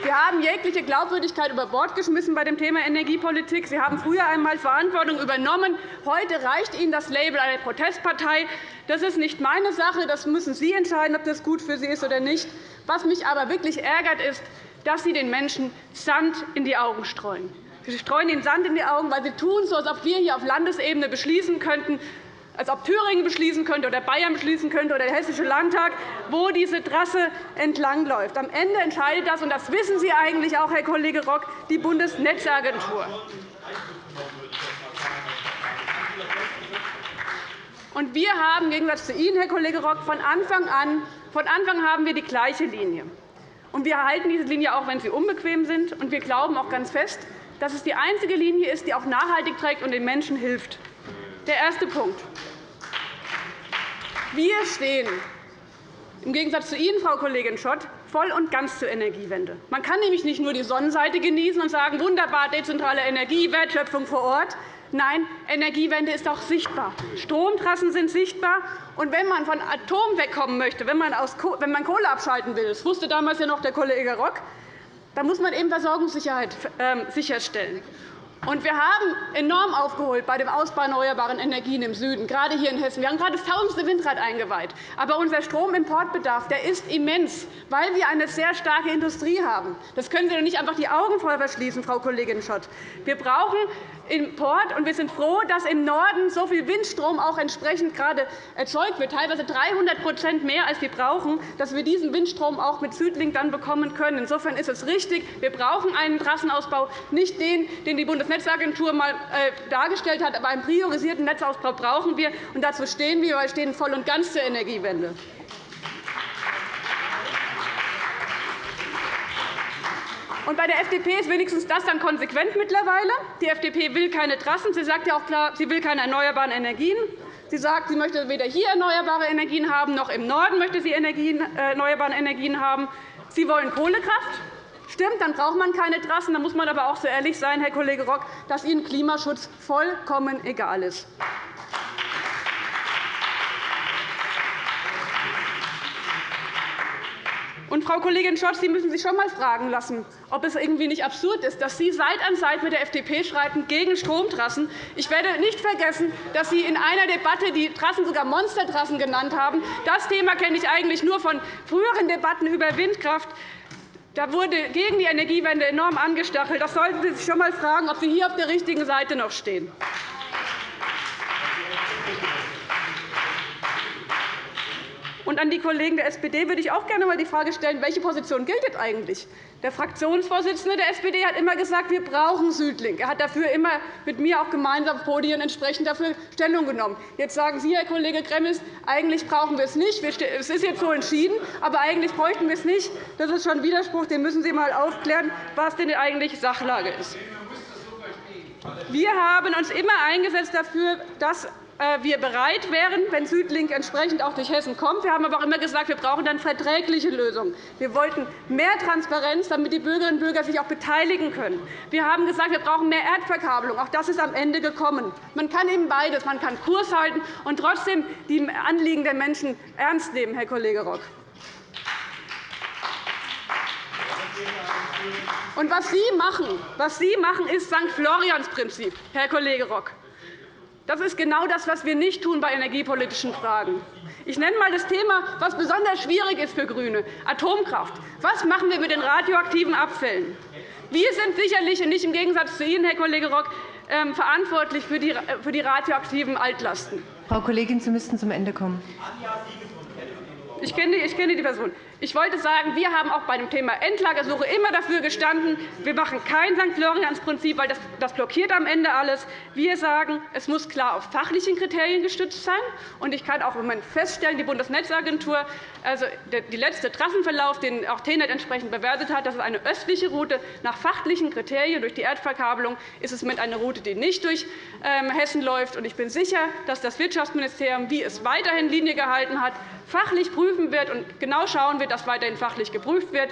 Speaker 6: Sie haben jegliche Glaubwürdigkeit über Bord geschmissen bei dem Thema Energiepolitik. Sie haben früher einmal Verantwortung übernommen. Heute reicht Ihnen das Label einer Protestpartei. Das ist nicht meine Sache. Das müssen Sie entscheiden, ob das gut für Sie ist oder nicht. Was mich aber wirklich ärgert, ist, dass Sie den Menschen Sand in die Augen streuen. Sie streuen ihnen Sand in die Augen, weil sie tun so, als ob wir hier auf Landesebene beschließen könnten, als ob Thüringen beschließen könnte oder Bayern beschließen könnte oder der Hessische Landtag, wo diese Trasse entlangläuft. Am Ende entscheidet das, und das wissen Sie eigentlich auch, Herr Kollege Rock, die Bundesnetzagentur. Und wir haben im Gegensatz zu Ihnen, Herr Kollege Rock, von Anfang an von Anfang haben wir die gleiche Linie. Und wir erhalten diese Linie auch, wenn sie unbequem sind. Und wir glauben auch ganz fest, dass es die einzige Linie ist, die auch nachhaltig trägt und den Menschen hilft. Der erste Punkt. Wir stehen im Gegensatz zu Ihnen, Frau Kollegin Schott, voll und ganz zur Energiewende. Man kann nämlich nicht nur die Sonnenseite genießen und sagen, wunderbar, dezentrale Energie, Wertschöpfung vor Ort. Nein, Energiewende ist auch sichtbar. Stromtrassen sind sichtbar. Und wenn man von Atom wegkommen möchte, wenn man, Kohle abschalten will, das wusste damals ja noch der Kollege Rock, da muss man eben Versorgungssicherheit ähm, sicherstellen. Und wir haben enorm aufgeholt bei dem Ausbau erneuerbarer Energien im Süden, gerade hier in Hessen. Wir haben gerade das tausendste Windrad eingeweiht. Aber unser Stromimportbedarf der ist immens, weil wir eine sehr starke Industrie haben. Das können Sie doch nicht einfach die Augen vor verschließen, Frau Kollegin Schott. Wir brauchen Import, wir sind froh, dass im Norden so viel Windstrom auch entsprechend gerade erzeugt wird, teilweise 300% mehr, als wir brauchen, dass wir diesen Windstrom auch mit Südlink dann bekommen können. Insofern ist es richtig, wir brauchen einen Trassenausbau, nicht den, den die Bundesnetzagentur einmal äh, dargestellt hat, aber einen priorisierten Netzausbau brauchen wir. Dazu stehen wir. Wir stehen voll und ganz zur Energiewende. Und bei der FDP ist wenigstens das dann konsequent mittlerweile. Die FDP will keine Trassen. Sie sagt ja auch klar, sie will keine erneuerbaren Energien. Sie sagt, sie möchte weder hier erneuerbare Energien haben, noch im Norden möchte sie äh, erneuerbare Energien haben. Sie wollen Kohlekraft. Stimmt, dann braucht man keine Trassen. Dann muss man aber auch so ehrlich sein, Herr Kollege Rock, dass Ihnen Klimaschutz vollkommen egal ist. Und, Frau Kollegin Schott, Sie müssen sich schon einmal fragen lassen, ob es irgendwie nicht absurd ist, dass Sie Seite an Seite mit der FDP schreiten gegen Stromtrassen. Ich werde nicht vergessen, dass Sie in einer Debatte die Trassen sogar Monstertrassen genannt haben. Das Thema kenne ich eigentlich nur von früheren Debatten über Windkraft. Da wurde gegen die Energiewende enorm angestachelt. Das sollten Sie sich schon einmal fragen, ob Sie hier auf der richtigen Seite noch stehen. Und an die Kollegen der SPD würde ich auch gerne einmal die Frage stellen, welche Position gilt eigentlich? Der Fraktionsvorsitzende der SPD hat immer gesagt, wir brauchen Südlink. Er hat dafür immer mit mir auch gemeinsam auf Podien entsprechend dafür Stellung genommen. Jetzt sagen Sie, Herr Kollege Gremmels, eigentlich brauchen wir es nicht. Es ist jetzt so entschieden, aber eigentlich bräuchten wir es nicht. Das ist schon ein Widerspruch. Den müssen Sie einmal aufklären, was denn eigentlich Sachlage ist. Wir haben uns immer eingesetzt dafür, dass wir bereit wären, wenn Südlink entsprechend auch durch Hessen kommt. Wir haben aber auch immer gesagt, wir brauchen dann verträgliche Lösungen. Wir wollten mehr Transparenz, damit die Bürgerinnen und Bürger sich auch beteiligen können. Wir haben gesagt, wir brauchen mehr Erdverkabelung. Auch das ist am Ende gekommen. Man kann eben beides. Man kann Kurs halten und trotzdem die Anliegen der Menschen ernst nehmen, Herr Kollege Rock. Und was Sie machen, was Sie machen ist St. Florians Prinzip, Herr Kollege Rock. Das ist genau das, was wir nicht tun bei energiepolitischen Fragen. Ich nenne einmal das Thema, was besonders schwierig ist für GRÜNE, Atomkraft. Was machen wir mit den radioaktiven Abfällen? Wir sind sicherlich nicht im Gegensatz zu Ihnen, Herr Kollege Rock, ähm, verantwortlich für die radioaktiven Altlasten.
Speaker 7: Frau Kollegin, Sie müssten zum Ende kommen.
Speaker 6: Ich kenne, die, ich kenne die Person. Ich wollte sagen, wir haben auch bei dem Thema Endlagersuche immer dafür gestanden, wir machen kein St. Florians-Prinzip, weil das, blockiert am Ende alles. Wir sagen, es muss klar auf fachlichen Kriterien gestützt sein. Und ich kann auch im Moment feststellen, die Bundesnetzagentur, also der letzte Trassenverlauf, den auch TENET entsprechend bewertet hat, das ist eine östliche Route. Nach fachlichen Kriterien durch die Erdverkabelung ist es mit einer Route, die nicht durch ähm, Hessen läuft. Ich bin sicher, dass das Wirtschaftsministerium, wie es weiterhin Linie gehalten hat, fachlich prüfen wird und genau schauen wird, dass weiterhin fachlich geprüft wird.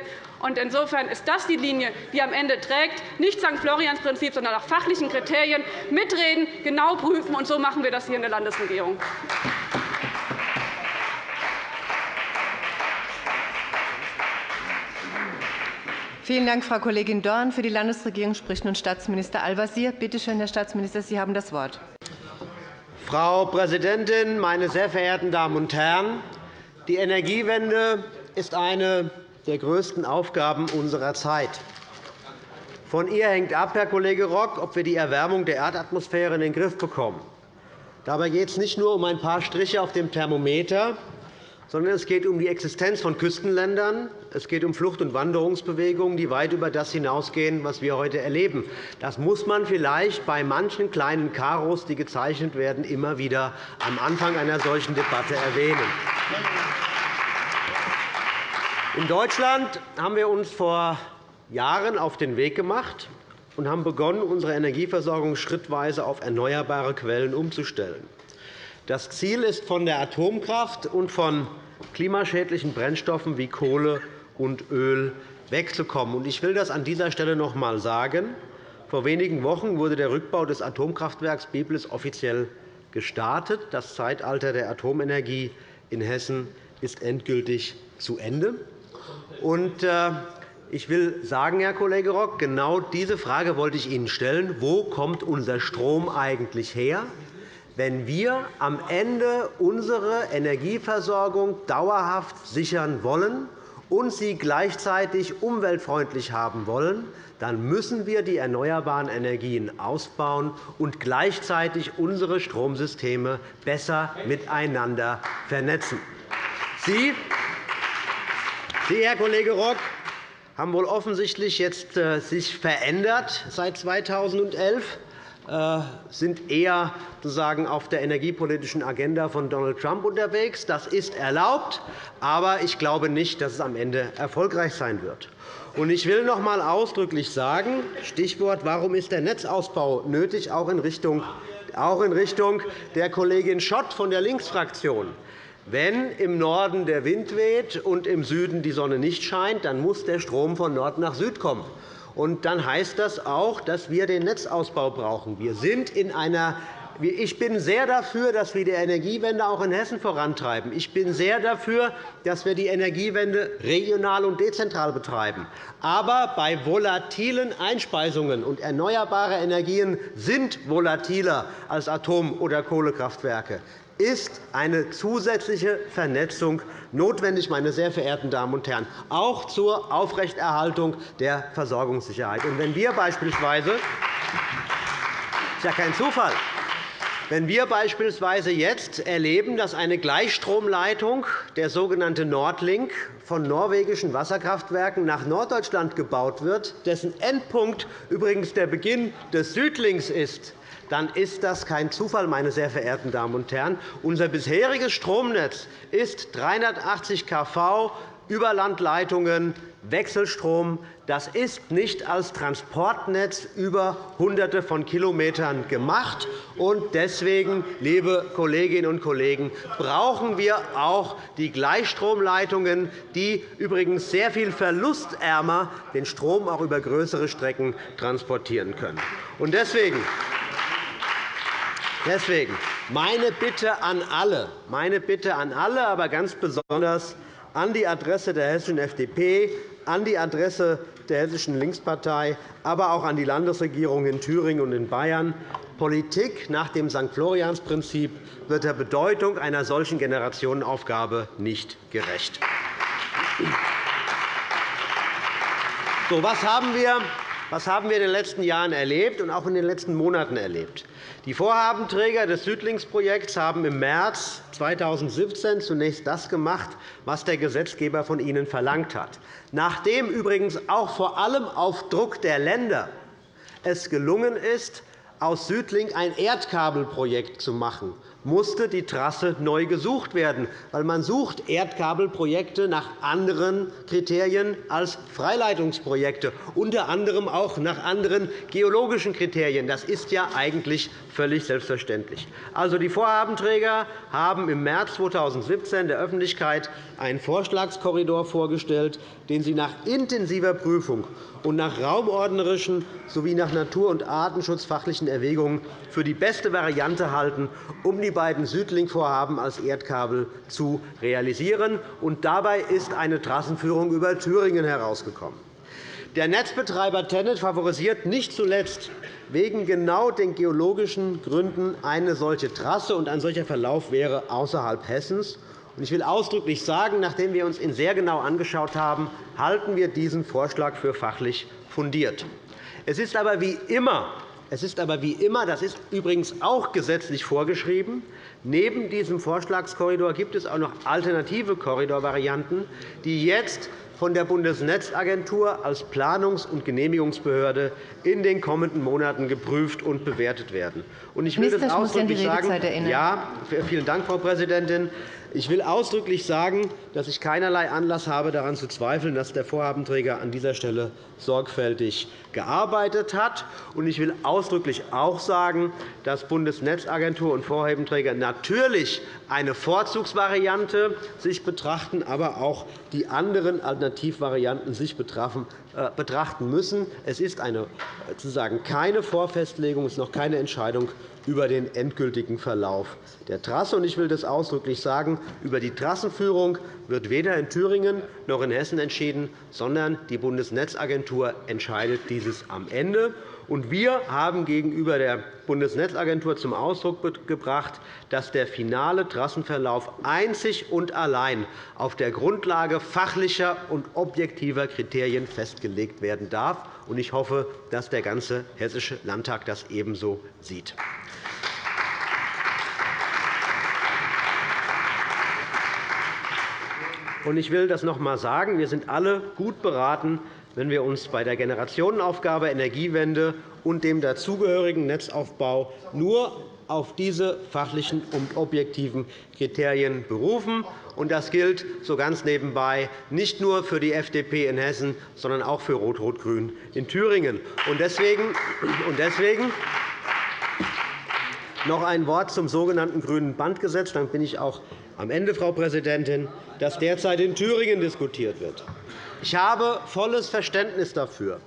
Speaker 6: Insofern ist das die Linie, die am Ende trägt. Nicht St. Florians-Prinzip, sondern nach fachlichen Kriterien mitreden, genau prüfen. Und so machen wir das hier in der Landesregierung.
Speaker 7: Vielen Dank, Frau Kollegin Dorn. Für die Landesregierung spricht nun Staatsminister Al-Wazir. Bitte schön, Herr Staatsminister, Sie haben das Wort.
Speaker 2: Frau Präsidentin, meine sehr verehrten Damen und Herren! Die Energiewende ist eine der größten Aufgaben unserer Zeit. Von ihr hängt ab, Herr Kollege Rock, ob wir die Erwärmung der Erdatmosphäre in den Griff bekommen. Dabei geht es nicht nur um ein paar Striche auf dem Thermometer, sondern es geht um die Existenz von Küstenländern. Es geht um Flucht- und Wanderungsbewegungen, die weit über das hinausgehen, was wir heute erleben. Das muss man vielleicht bei manchen kleinen Karos, die gezeichnet werden, immer wieder am Anfang einer solchen Debatte erwähnen. In Deutschland haben wir uns vor Jahren auf den Weg gemacht und haben begonnen, unsere Energieversorgung schrittweise auf erneuerbare Quellen umzustellen. Das Ziel ist, von der Atomkraft und von klimaschädlichen Brennstoffen wie Kohle und Öl wegzukommen. Ich will das an dieser Stelle noch einmal sagen. Vor wenigen Wochen wurde der Rückbau des Atomkraftwerks Biblis offiziell gestartet. Das Zeitalter der Atomenergie in Hessen ist endgültig zu Ende. Äh, ich will sagen, Herr Kollege Rock, genau diese Frage wollte ich Ihnen stellen. Wo kommt unser Strom eigentlich her? wenn wir am Ende unsere Energieversorgung dauerhaft sichern wollen und sie gleichzeitig umweltfreundlich haben wollen, dann müssen wir die erneuerbaren Energien ausbauen und gleichzeitig unsere Stromsysteme besser miteinander vernetzen. Sie, Sie Herr Kollege Rock, haben wohl offensichtlich jetzt äh, sich verändert seit 2011 äh, sind eher sozusagen auf der energiepolitischen Agenda von Donald Trump unterwegs. Das ist erlaubt, aber ich glaube nicht, dass es am Ende erfolgreich sein wird. Ich will noch einmal ausdrücklich sagen, Stichwort, warum ist der Netzausbau nötig, auch in Richtung der Kollegin Schott von der Linksfraktion. Wenn im Norden der Wind weht und im Süden die Sonne nicht scheint, dann muss der Strom von Nord nach Süd kommen. Und dann heißt das auch, dass wir den Netzausbau brauchen. Wir sind in einer ich bin sehr dafür, dass wir die Energiewende auch in Hessen vorantreiben. Ich bin sehr dafür, dass wir die Energiewende regional und dezentral betreiben. Aber bei volatilen Einspeisungen und erneuerbare Energien sind volatiler als Atom- oder Kohlekraftwerke ist eine zusätzliche Vernetzung notwendig, meine sehr verehrten Damen und Herren, auch zur Aufrechterhaltung der Versorgungssicherheit. Und wenn wir beispielsweise das ist ja kein Zufall. Wenn wir beispielsweise jetzt erleben, dass eine Gleichstromleitung, der sogenannte Nordlink, von norwegischen Wasserkraftwerken nach Norddeutschland gebaut wird, dessen Endpunkt übrigens der Beginn des Südlinks ist, dann ist das kein Zufall, meine sehr verehrten Damen und Herren. Unser bisheriges Stromnetz ist 380 kV Überlandleitungen, Wechselstrom. Das ist nicht als Transportnetz über Hunderte von Kilometern gemacht. Deswegen, liebe Kolleginnen und Kollegen, brauchen wir auch die Gleichstromleitungen, die übrigens sehr viel verlustärmer den Strom auch über größere Strecken transportieren können. Deswegen Deswegen meine Bitte an alle, meine Bitte an alle, aber ganz besonders an die Adresse der hessischen FDP, an die Adresse der Hessischen Linkspartei, aber auch an die Landesregierung in Thüringen und in Bayern. Politik nach dem St. Florians-Prinzip wird der Bedeutung einer solchen Generationenaufgabe nicht gerecht. So, was haben wir was haben wir in den letzten Jahren erlebt und auch in den letzten Monaten erlebt? Die Vorhabenträger des Südlingsprojekts haben im März 2017 zunächst das gemacht, was der Gesetzgeber von ihnen verlangt hat. Nachdem übrigens auch vor allem auf Druck der Länder es gelungen ist, aus Südling ein Erdkabelprojekt zu machen, musste die Trasse neu gesucht werden, weil man sucht Erdkabelprojekte nach anderen Kriterien als Freileitungsprojekte, unter anderem auch nach anderen geologischen Kriterien. Das ist ja eigentlich völlig selbstverständlich. Also, die Vorhabenträger haben im März 2017 der Öffentlichkeit einen Vorschlagskorridor vorgestellt, den sie nach intensiver Prüfung und nach raumordnerischen sowie nach natur- und artenschutzfachlichen Erwägungen für die beste Variante halten, um die beiden Südlink-Vorhaben als Erdkabel zu realisieren. Und dabei ist eine Trassenführung über Thüringen herausgekommen. Der Netzbetreiber Tennet favorisiert nicht zuletzt wegen genau den geologischen Gründen eine solche Trasse, und ein solcher Verlauf wäre außerhalb Hessens. Ich will ausdrücklich sagen, nachdem wir uns ihn sehr genau angeschaut haben, halten wir diesen Vorschlag für fachlich fundiert. Es ist aber wie immer, es ist aber wie immer das ist übrigens auch gesetzlich vorgeschrieben, neben diesem Vorschlagskorridor gibt es auch noch alternative Korridorvarianten, die jetzt von der Bundesnetzagentur als Planungs- und Genehmigungsbehörde in den kommenden Monaten geprüft und bewertet werden. Ich will das ausdrücklich sagen. Ja, vielen Dank, Frau Präsidentin. Ich will ausdrücklich sagen, dass ich keinerlei Anlass habe, daran zu zweifeln, dass der Vorhabenträger an dieser Stelle sorgfältig gearbeitet hat. Ich will ausdrücklich auch sagen, dass Bundesnetzagentur und Vorhabenträger natürlich eine Vorzugsvariante sich betrachten, aber auch die anderen Alternativvarianten sich äh, betrachten müssen. Es ist eine, sozusagen keine Vorfestlegung, es ist noch keine Entscheidung über den endgültigen Verlauf der Trasse. Ich will das ausdrücklich sagen. Über die Trassenführung wird weder in Thüringen noch in Hessen entschieden, sondern die Bundesnetzagentur entscheidet dieses am Ende. Wir haben gegenüber der Bundesnetzagentur zum Ausdruck gebracht, dass der finale Trassenverlauf einzig und allein auf der Grundlage fachlicher und objektiver Kriterien festgelegt werden darf. Ich hoffe, dass der ganze Hessische Landtag das ebenso sieht. Ich will das noch einmal sagen. Wir sind alle gut beraten, wenn wir uns bei der Generationenaufgabe Energiewende und dem dazugehörigen Netzaufbau nur auf diese fachlichen und objektiven Kriterien berufen. Das gilt so ganz nebenbei nicht nur für die FDP in Hessen, sondern auch für Rot-Rot-Grün in Thüringen. Deswegen noch ein Wort zum sogenannten Grünen Bandgesetz. Dann bin ich auch am Ende, Frau Präsidentin, das derzeit in Thüringen diskutiert wird. Ich habe volles Verständnis dafür,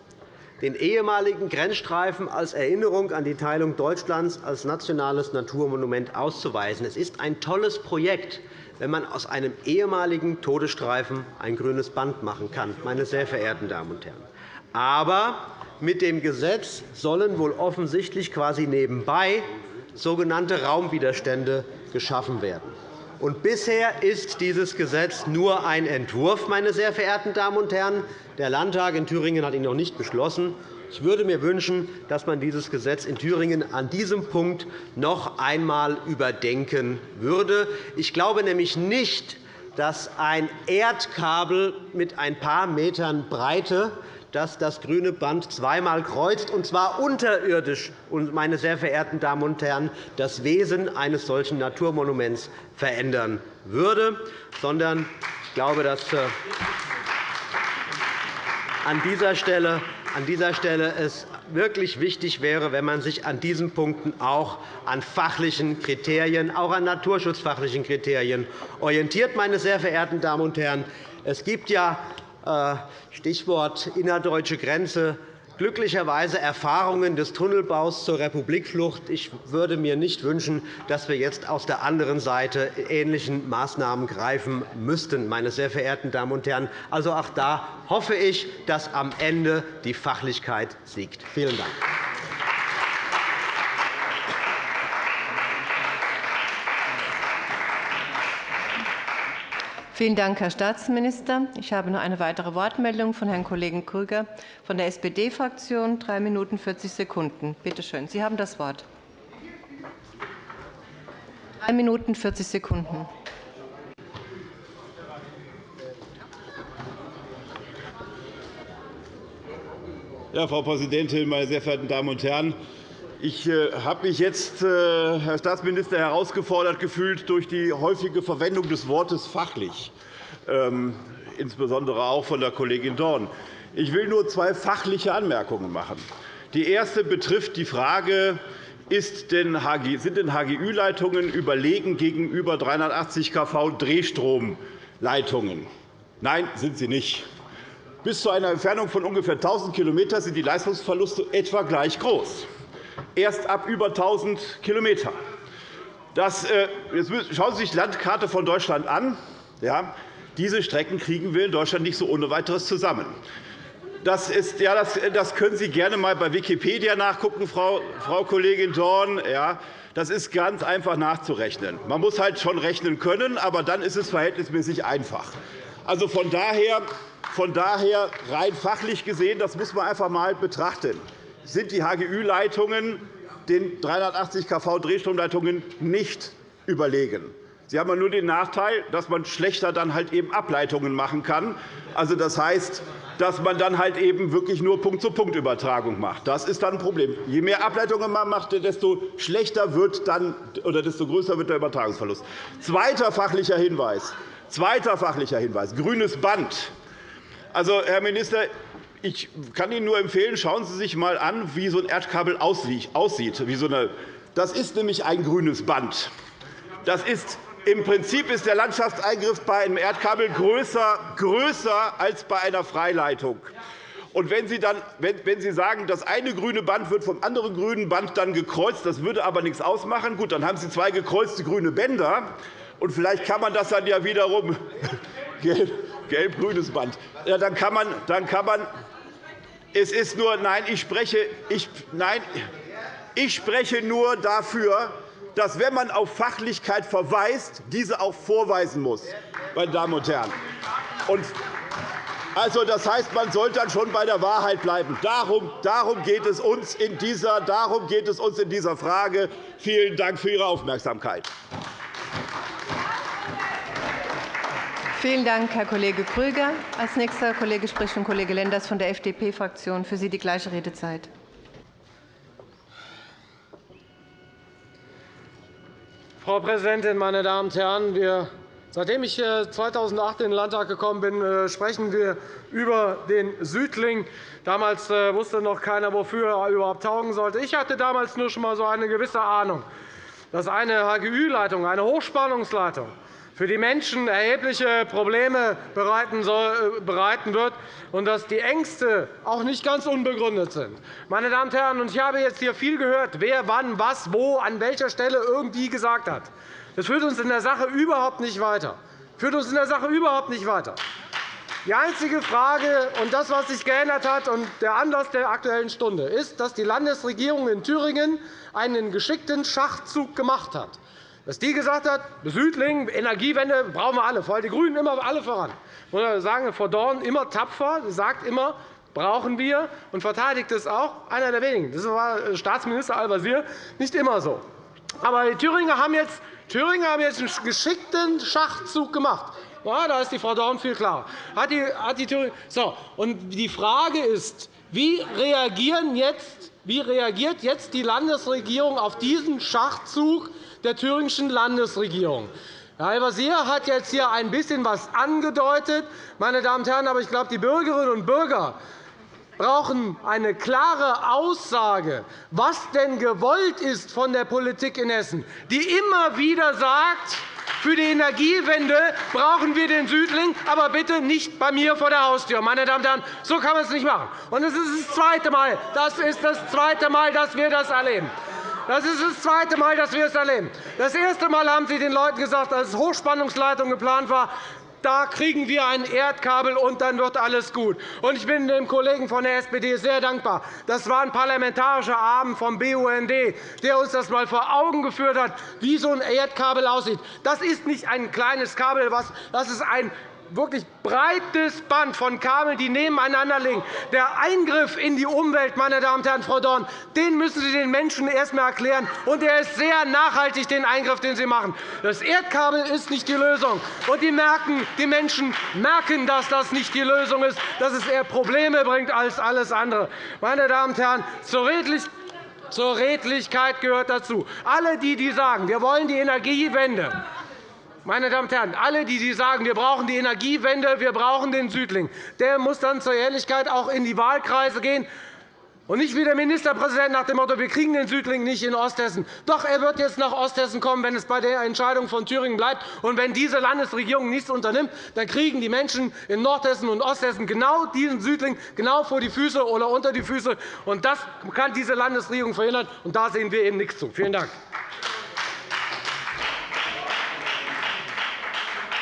Speaker 2: den ehemaligen Grenzstreifen als Erinnerung an die Teilung Deutschlands als nationales Naturmonument auszuweisen. Es ist ein tolles Projekt, wenn man aus einem ehemaligen Todesstreifen ein grünes Band machen kann, meine sehr verehrten Damen und Herren. Aber mit dem Gesetz sollen wohl offensichtlich quasi nebenbei sogenannte Raumwiderstände geschaffen werden. Und bisher ist dieses Gesetz nur ein Entwurf, meine sehr verehrten Damen und Herren. Der Landtag in Thüringen hat ihn noch nicht beschlossen. Ich würde mir wünschen, dass man dieses Gesetz in Thüringen an diesem Punkt noch einmal überdenken würde. Ich glaube nämlich nicht, dass ein Erdkabel mit ein paar Metern Breite das das grüne Band zweimal kreuzt, und zwar unterirdisch, meine sehr verehrten Damen und Herren, das Wesen eines solchen Naturmonuments verändern würde, sondern ich glaube, dass äh, an dieser Stelle an dieser Stelle es wirklich wichtig wäre, wenn man sich an diesen Punkten auch an fachlichen Kriterien, auch an naturschutzfachlichen Kriterien orientiert. Meine sehr verehrten Damen und Herren, es gibt ja Stichwort innerdeutsche Grenze glücklicherweise Erfahrungen des Tunnelbaus zur Republikflucht. Ich würde mir nicht wünschen, dass wir jetzt aus der anderen Seite ähnlichen Maßnahmen greifen müssten, meine sehr verehrten Damen und Herren. Also auch da hoffe ich, dass am Ende die Fachlichkeit siegt. Vielen Dank.
Speaker 7: Vielen Dank, Herr Staatsminister. Ich habe noch eine weitere Wortmeldung von Herrn Kollegen Krüger von der SPD-Fraktion. Drei Minuten 40 Sekunden. Bitte schön. Sie haben das Wort. Drei Minuten 40 Sekunden.
Speaker 8: Ja, Frau Präsidentin, meine sehr verehrten Damen und Herren! Ich äh, habe mich jetzt, äh, Herr Staatsminister, herausgefordert gefühlt durch die häufige Verwendung des Wortes fachlich, ähm, insbesondere auch von der Kollegin Dorn. Ich will nur zwei fachliche Anmerkungen machen. Die erste betrifft die Frage, sind denn HGÜ-Leitungen überlegen gegenüber 380 kV Drehstromleitungen? Nein, sind sie nicht. Bis zu einer Entfernung von ungefähr 1.000 km sind die Leistungsverluste etwa gleich groß erst ab über 1.000 km. Das, äh, jetzt schauen Sie sich die Landkarte von Deutschland an. Ja, diese Strecken kriegen wir in Deutschland nicht so ohne weiteres zusammen. Das, ist, ja, das, das können Sie gerne einmal bei Wikipedia nachgucken, Frau, Frau Kollegin Dorn. Ja, das ist ganz einfach nachzurechnen. Man muss halt schon rechnen können, aber dann ist es verhältnismäßig einfach. Also von daher, von daher rein fachlich gesehen, das muss man einfach einmal betrachten sind die HGÜ-Leitungen den 380 kV Drehstromleitungen nicht überlegen. Sie haben nur den Nachteil, dass man schlechter dann halt eben Ableitungen machen kann. Also, das heißt, dass man dann halt eben wirklich nur Punkt-zu-Punkt-Übertragung macht. Das ist dann ein Problem. Je mehr Ableitungen man macht, desto schlechter wird dann, oder desto größer wird der Übertragungsverlust. Zweiter fachlicher Hinweis. Zweiter fachlicher Hinweis. Grünes Band. Also, Herr Minister, ich kann Ihnen nur empfehlen, schauen Sie sich einmal an, wie so ein Erdkabel aussieht. Das ist nämlich ein grünes Band. Das ist im Prinzip ist der Landschaftseingriff bei einem Erdkabel größer, größer als bei einer Freileitung. Und wenn Sie, dann, wenn Sie sagen, das eine grüne Band wird vom anderen grünen Band dann gekreuzt, das würde aber nichts ausmachen, gut, dann haben Sie zwei gekreuzte grüne Bänder. Und vielleicht kann man das dann ja wiederum gelb-grünes Band. Ja, dann kann man, dann kann man es ist nur, nein, ich spreche, ich, nein, ich spreche nur dafür, dass, wenn man auf Fachlichkeit verweist, diese auch vorweisen muss, meine Damen und Herren. Also, das heißt, man sollte dann schon bei der Wahrheit bleiben. Darum, darum, geht es uns in dieser, darum geht es uns in dieser Frage. Vielen Dank für Ihre Aufmerksamkeit.
Speaker 7: Vielen Dank, Herr Kollege Krüger. Als nächster Kollege spricht nun Kollege Lenders von der FDP-Fraktion. Für Sie die gleiche Redezeit.
Speaker 9: Frau Präsidentin, meine Damen und Herren! Wir, seitdem ich 2008 in den Landtag gekommen bin, äh, sprechen wir über den Südling. Damals äh, wusste noch keiner, wofür er überhaupt taugen sollte. Ich hatte damals nur schon einmal so eine gewisse Ahnung, dass eine HGÜ-Leitung, eine Hochspannungsleitung, für die Menschen erhebliche Probleme äh, bereiten wird und dass die Ängste auch nicht ganz unbegründet sind. Meine Damen und Herren, ich habe jetzt hier viel gehört, wer wann, was, wo, an welcher Stelle irgendwie gesagt hat. Das führt uns in der Sache überhaupt nicht weiter. Führt uns in der Sache überhaupt nicht weiter. Die einzige Frage und das, was sich geändert hat, und der Anlass der Aktuellen Stunde ist, dass die Landesregierung in Thüringen einen geschickten Schachzug gemacht hat dass die gesagt hat, Südling, Energiewende brauchen wir alle, vor allem die GRÜNEN immer alle voran. Ich sagen, Frau Dorn immer tapfer, sagt immer, brauchen wir und verteidigt es auch. Einer der wenigen. Das war Staatsminister Al-Wazir nicht immer so. Aber die Thüringer haben jetzt, Thüringer haben jetzt einen geschickten Schachzug gemacht. Ja, da ist die Frau Dorn viel klarer. Hat die, hat die so, und die Frage ist, wie reagieren jetzt, wie reagiert jetzt die Landesregierung auf diesen Schachzug der thüringischen Landesregierung. Herr Al-Wazir hat jetzt hier ein bisschen etwas angedeutet. Meine Damen und Herren, aber ich glaube, die Bürgerinnen und Bürger brauchen eine klare Aussage, was denn gewollt ist von der Politik in Hessen, die immer wieder sagt, Für die Energiewende brauchen wir den Südling, aber bitte nicht bei mir vor der Haustür. Meine Damen und Herren, so kann man es nicht machen. Und es ist das zweite Mal, das ist das zweite Mal, dass wir das erleben. Das ist das zweite Mal, dass wir es erleben. Das erste Mal haben Sie den Leuten gesagt, als Hochspannungsleitung geplant war, da kriegen wir ein Erdkabel, und dann wird alles gut. Ich bin dem Kollegen von der SPD sehr dankbar. Das war ein parlamentarischer Abend vom BUND, der uns das einmal vor Augen geführt hat, wie so ein Erdkabel aussieht. Das ist nicht ein kleines Kabel, das ist ein wirklich breites Band von Kabeln, die nebeneinander liegen. Der Eingriff in die Umwelt, meine Damen und Herren, Frau Dorn, den müssen Sie den Menschen erst einmal erklären. Und er ist sehr nachhaltig, den Eingriff, den Sie machen. Das Erdkabel ist nicht die Lösung. Und die, merken, die Menschen merken, dass das nicht die Lösung ist, dass es eher Probleme bringt als alles andere. Meine Damen und Herren, zur Redlichkeit gehört dazu. Alle, die, die sagen, wir wollen die Energiewende, meine Damen und Herren, alle, die sagen, wir brauchen die Energiewende, wir brauchen den Südling, der muss dann zur Ehrlichkeit auch in die Wahlkreise gehen und nicht wie der Ministerpräsident nach dem Motto, wir kriegen den Südling nicht in Osthessen. Doch, er wird jetzt nach Osthessen kommen, wenn es bei der Entscheidung von Thüringen bleibt. Und wenn diese Landesregierung nichts unternimmt, dann kriegen die Menschen in Nordhessen und Osthessen genau diesen Südling genau vor die Füße oder unter die Füße. Und das kann diese Landesregierung verhindern. Und da sehen wir eben nichts zu. Vielen Dank.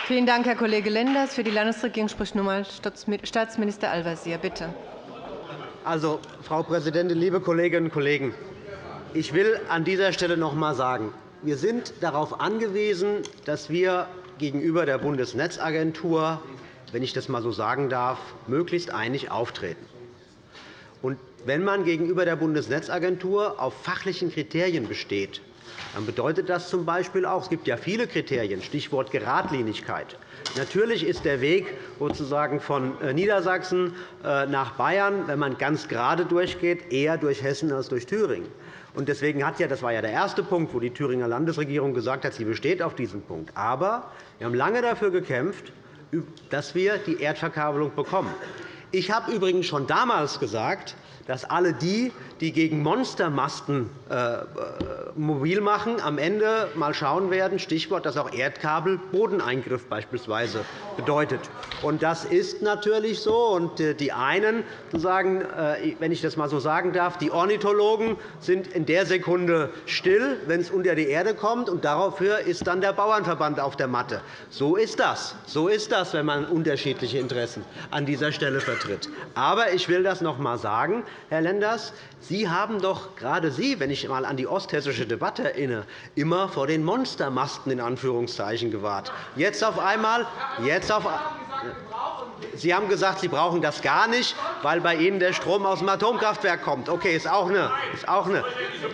Speaker 7: Vielen Dank, Herr Kollege Lenders. Für die Landesregierung spricht nun einmal Staatsminister Al-Wazir. Bitte.
Speaker 2: Also, Frau Präsidentin, liebe Kolleginnen und Kollegen! Ich will an dieser Stelle noch einmal sagen, wir sind darauf angewiesen, dass wir gegenüber der Bundesnetzagentur, wenn ich das einmal so sagen darf, möglichst einig auftreten. Und wenn man gegenüber der Bundesnetzagentur auf fachlichen Kriterien besteht, dann bedeutet das z. B. auch, es gibt ja viele Kriterien, Stichwort Geradlinigkeit. Natürlich ist der Weg sozusagen von äh, Niedersachsen äh, nach Bayern, wenn man ganz gerade durchgeht, eher durch Hessen als durch Thüringen. Deswegen hat ja, das war ja der erste Punkt, wo die Thüringer Landesregierung gesagt hat, sie besteht auf diesem Punkt. Aber wir haben lange dafür gekämpft, dass wir die Erdverkabelung bekommen. Ich habe übrigens schon damals gesagt, dass alle die, die gegen Monstermasten äh, äh, mobil machen, am Ende mal schauen werden, Stichwort, dass auch Erdkabel Bodeneingriff beispielsweise bedeutet. Und das ist natürlich so. Und äh, die einen, sagen, wenn ich das einmal so sagen darf, die Ornithologen sind in der Sekunde still, wenn es unter die Erde kommt, und dafür ist dann der Bauernverband auf der Matte. So ist das. So ist das, wenn man unterschiedliche Interessen an dieser Stelle vertritt. Aber ich will das noch einmal sagen, Herr Lenders, Sie haben doch gerade Sie, wenn ich einmal an die osthessische Debatte erinnere, immer vor den Monstermasten in Anführungszeichen gewahrt. Jetzt auf einmal, jetzt auf, Sie haben gesagt, Sie brauchen das gar nicht, weil bei Ihnen der Strom aus dem Atomkraftwerk kommt. Okay, ist auch eine, ist auch eine.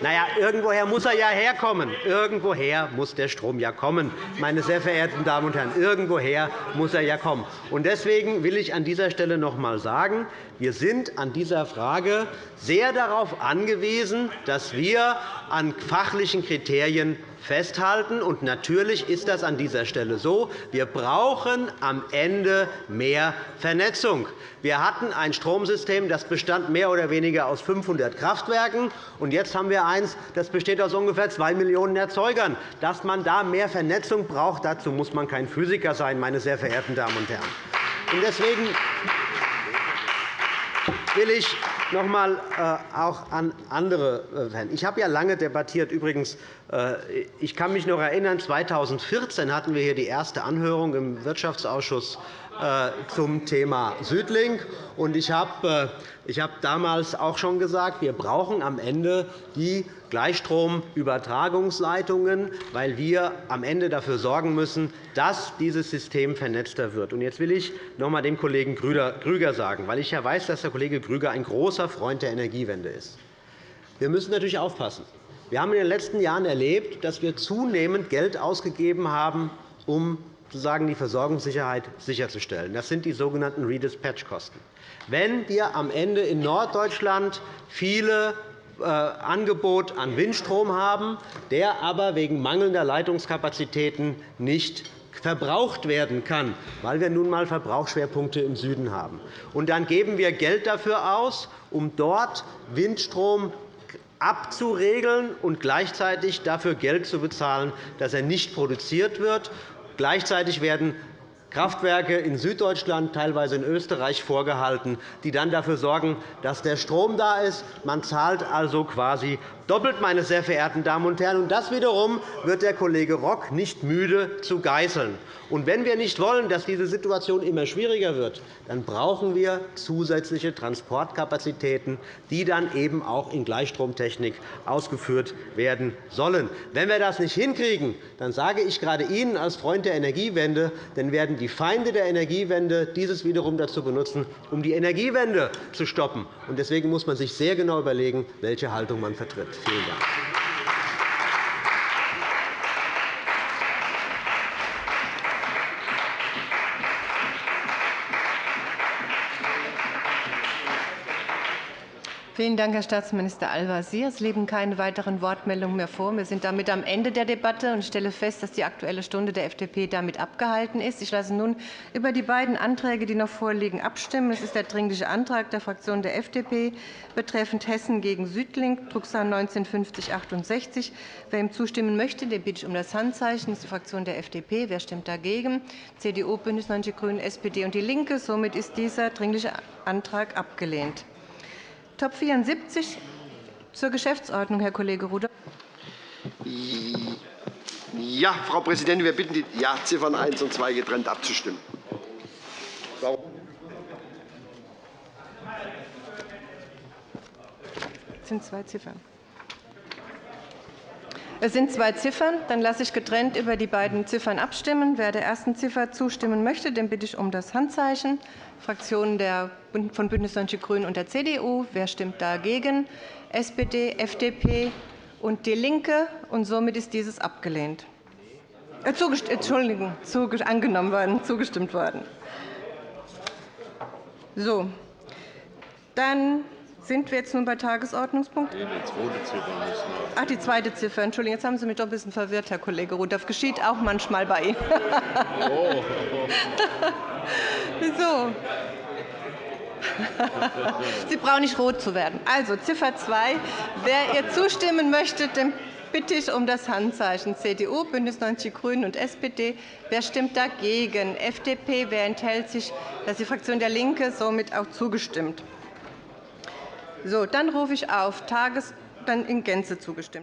Speaker 2: Naja, irgendwoher muss er ja herkommen. Irgendwoher muss der Strom ja kommen, meine sehr verehrten Damen und Herren. Irgendwoher muss er ja kommen. Und deswegen will ich an dieser Stelle noch einmal sagen, wir sind an dieser Frage sehr darauf angewiesen, dass wir an fachlichen Kriterien festhalten. Und natürlich ist das an dieser Stelle so. Wir brauchen am Ende mehr Vernetzung. Wir hatten ein Stromsystem, das bestand mehr oder weniger aus 500 Kraftwerken. Und jetzt haben wir eines, das besteht aus ungefähr 2 Millionen Erzeugern. Dass man da mehr Vernetzung braucht, dazu muss man kein Physiker sein, meine sehr verehrten Damen und Herren. Deswegen will ich noch einmal äh, auch an andere äh, wenden. Ich habe ja lange debattiert. Übrigens, äh, ich kann mich noch erinnern, 2014 hatten wir hier die erste Anhörung im Wirtschaftsausschuss zum Thema Südlink. Ich habe damals auch schon gesagt, wir brauchen am Ende die Gleichstromübertragungsleitungen, weil wir am Ende dafür sorgen müssen, dass dieses System vernetzter wird. Jetzt will ich noch einmal dem Kollegen Grüger sagen, weil ich ja weiß, dass der Kollege Grüger ein großer Freund der Energiewende ist. Wir müssen natürlich aufpassen. Wir haben in den letzten Jahren erlebt, dass wir zunehmend Geld ausgegeben haben, um sozusagen die Versorgungssicherheit sicherzustellen. Das sind die sogenannten Redispatch-Kosten. Wenn wir am Ende in Norddeutschland viele äh, Angebot an Windstrom haben, der aber wegen mangelnder Leitungskapazitäten nicht verbraucht werden kann, weil wir nun einmal Verbrauchsschwerpunkte im Süden haben. Und dann geben wir Geld dafür aus, um dort Windstrom abzuregeln und gleichzeitig dafür Geld zu bezahlen, dass er nicht produziert wird. Gleichzeitig werden Kraftwerke in Süddeutschland, teilweise in Österreich vorgehalten, die dann dafür sorgen, dass der Strom da ist. Man zahlt also quasi doppelt, meine sehr verehrten Damen und Herren. das wiederum wird der Kollege Rock nicht müde zu geißeln. Wenn wir nicht wollen, dass diese Situation immer schwieriger wird, dann brauchen wir zusätzliche Transportkapazitäten, die dann eben auch in Gleichstromtechnik ausgeführt werden sollen. Wenn wir das nicht hinkriegen, dann sage ich gerade Ihnen als Freund der Energiewende, dann werden die Feinde der Energiewende dieses wiederum dazu benutzen, um die Energiewende zu stoppen. Deswegen muss man sich sehr genau überlegen, welche Haltung man vertritt. Vielen Dank.
Speaker 7: Vielen Dank, Herr Staatsminister Al-Wazir. Es liegen keine weiteren Wortmeldungen mehr vor. Wir sind damit am Ende der Debatte und stelle fest, dass die Aktuelle Stunde der FDP damit abgehalten ist. Ich lasse nun über die beiden Anträge, die noch vorliegen, abstimmen. Es ist der Dringliche Antrag der Fraktion der FDP betreffend Hessen gegen Südlink, Drucksache 19-5068. Wer ihm zustimmen möchte, den bitte ich um das Handzeichen. Das ist die Fraktion der FDP. Wer stimmt dagegen? CDU, BÜNDNIS 90 die GRÜNEN, SPD und DIE LINKE. Somit ist dieser Dringliche Antrag abgelehnt. Top 74 zur Geschäftsordnung, Herr Kollege Rudolph.
Speaker 10: Ja, Frau Präsidentin, wir bitten die ja, Ziffern 1 und 2 getrennt abzustimmen.
Speaker 7: Es sind zwei Ziffern. Es sind zwei Ziffern. Dann lasse ich getrennt über die beiden Ziffern abstimmen. Wer der ersten Ziffer zustimmen möchte, den bitte ich um das Handzeichen. Fraktionen von BÜNDNIS 90 die GRÜNEN und der CDU. Wer stimmt dagegen? SPD, FDP und DIE LINKE. Und somit ist dieses abgelehnt. Äh, Entschuldigung, angenommen worden, zugestimmt worden. So, dann sind wir jetzt nun bei Tagesordnungspunkt? Die zweite Ziffer Ach, die zweite Ziffer. Entschuldigung, jetzt haben Sie mich doch ein bisschen verwirrt, Herr Kollege Rudolph. Geschieht auch manchmal bei Ihnen. Oh. so. Sie brauchen nicht rot zu werden. Also Ziffer 2. Wer ihr zustimmen möchte, dem bitte ich um das Handzeichen CDU, BÜNDNIS 90 die GRÜNEN und SPD. Wer stimmt dagegen? FDP. Wer enthält sich? Das ist die Fraktion der LINKE somit auch zugestimmt. So, dann rufe ich auf Tages dann in Gänze zugestimmt.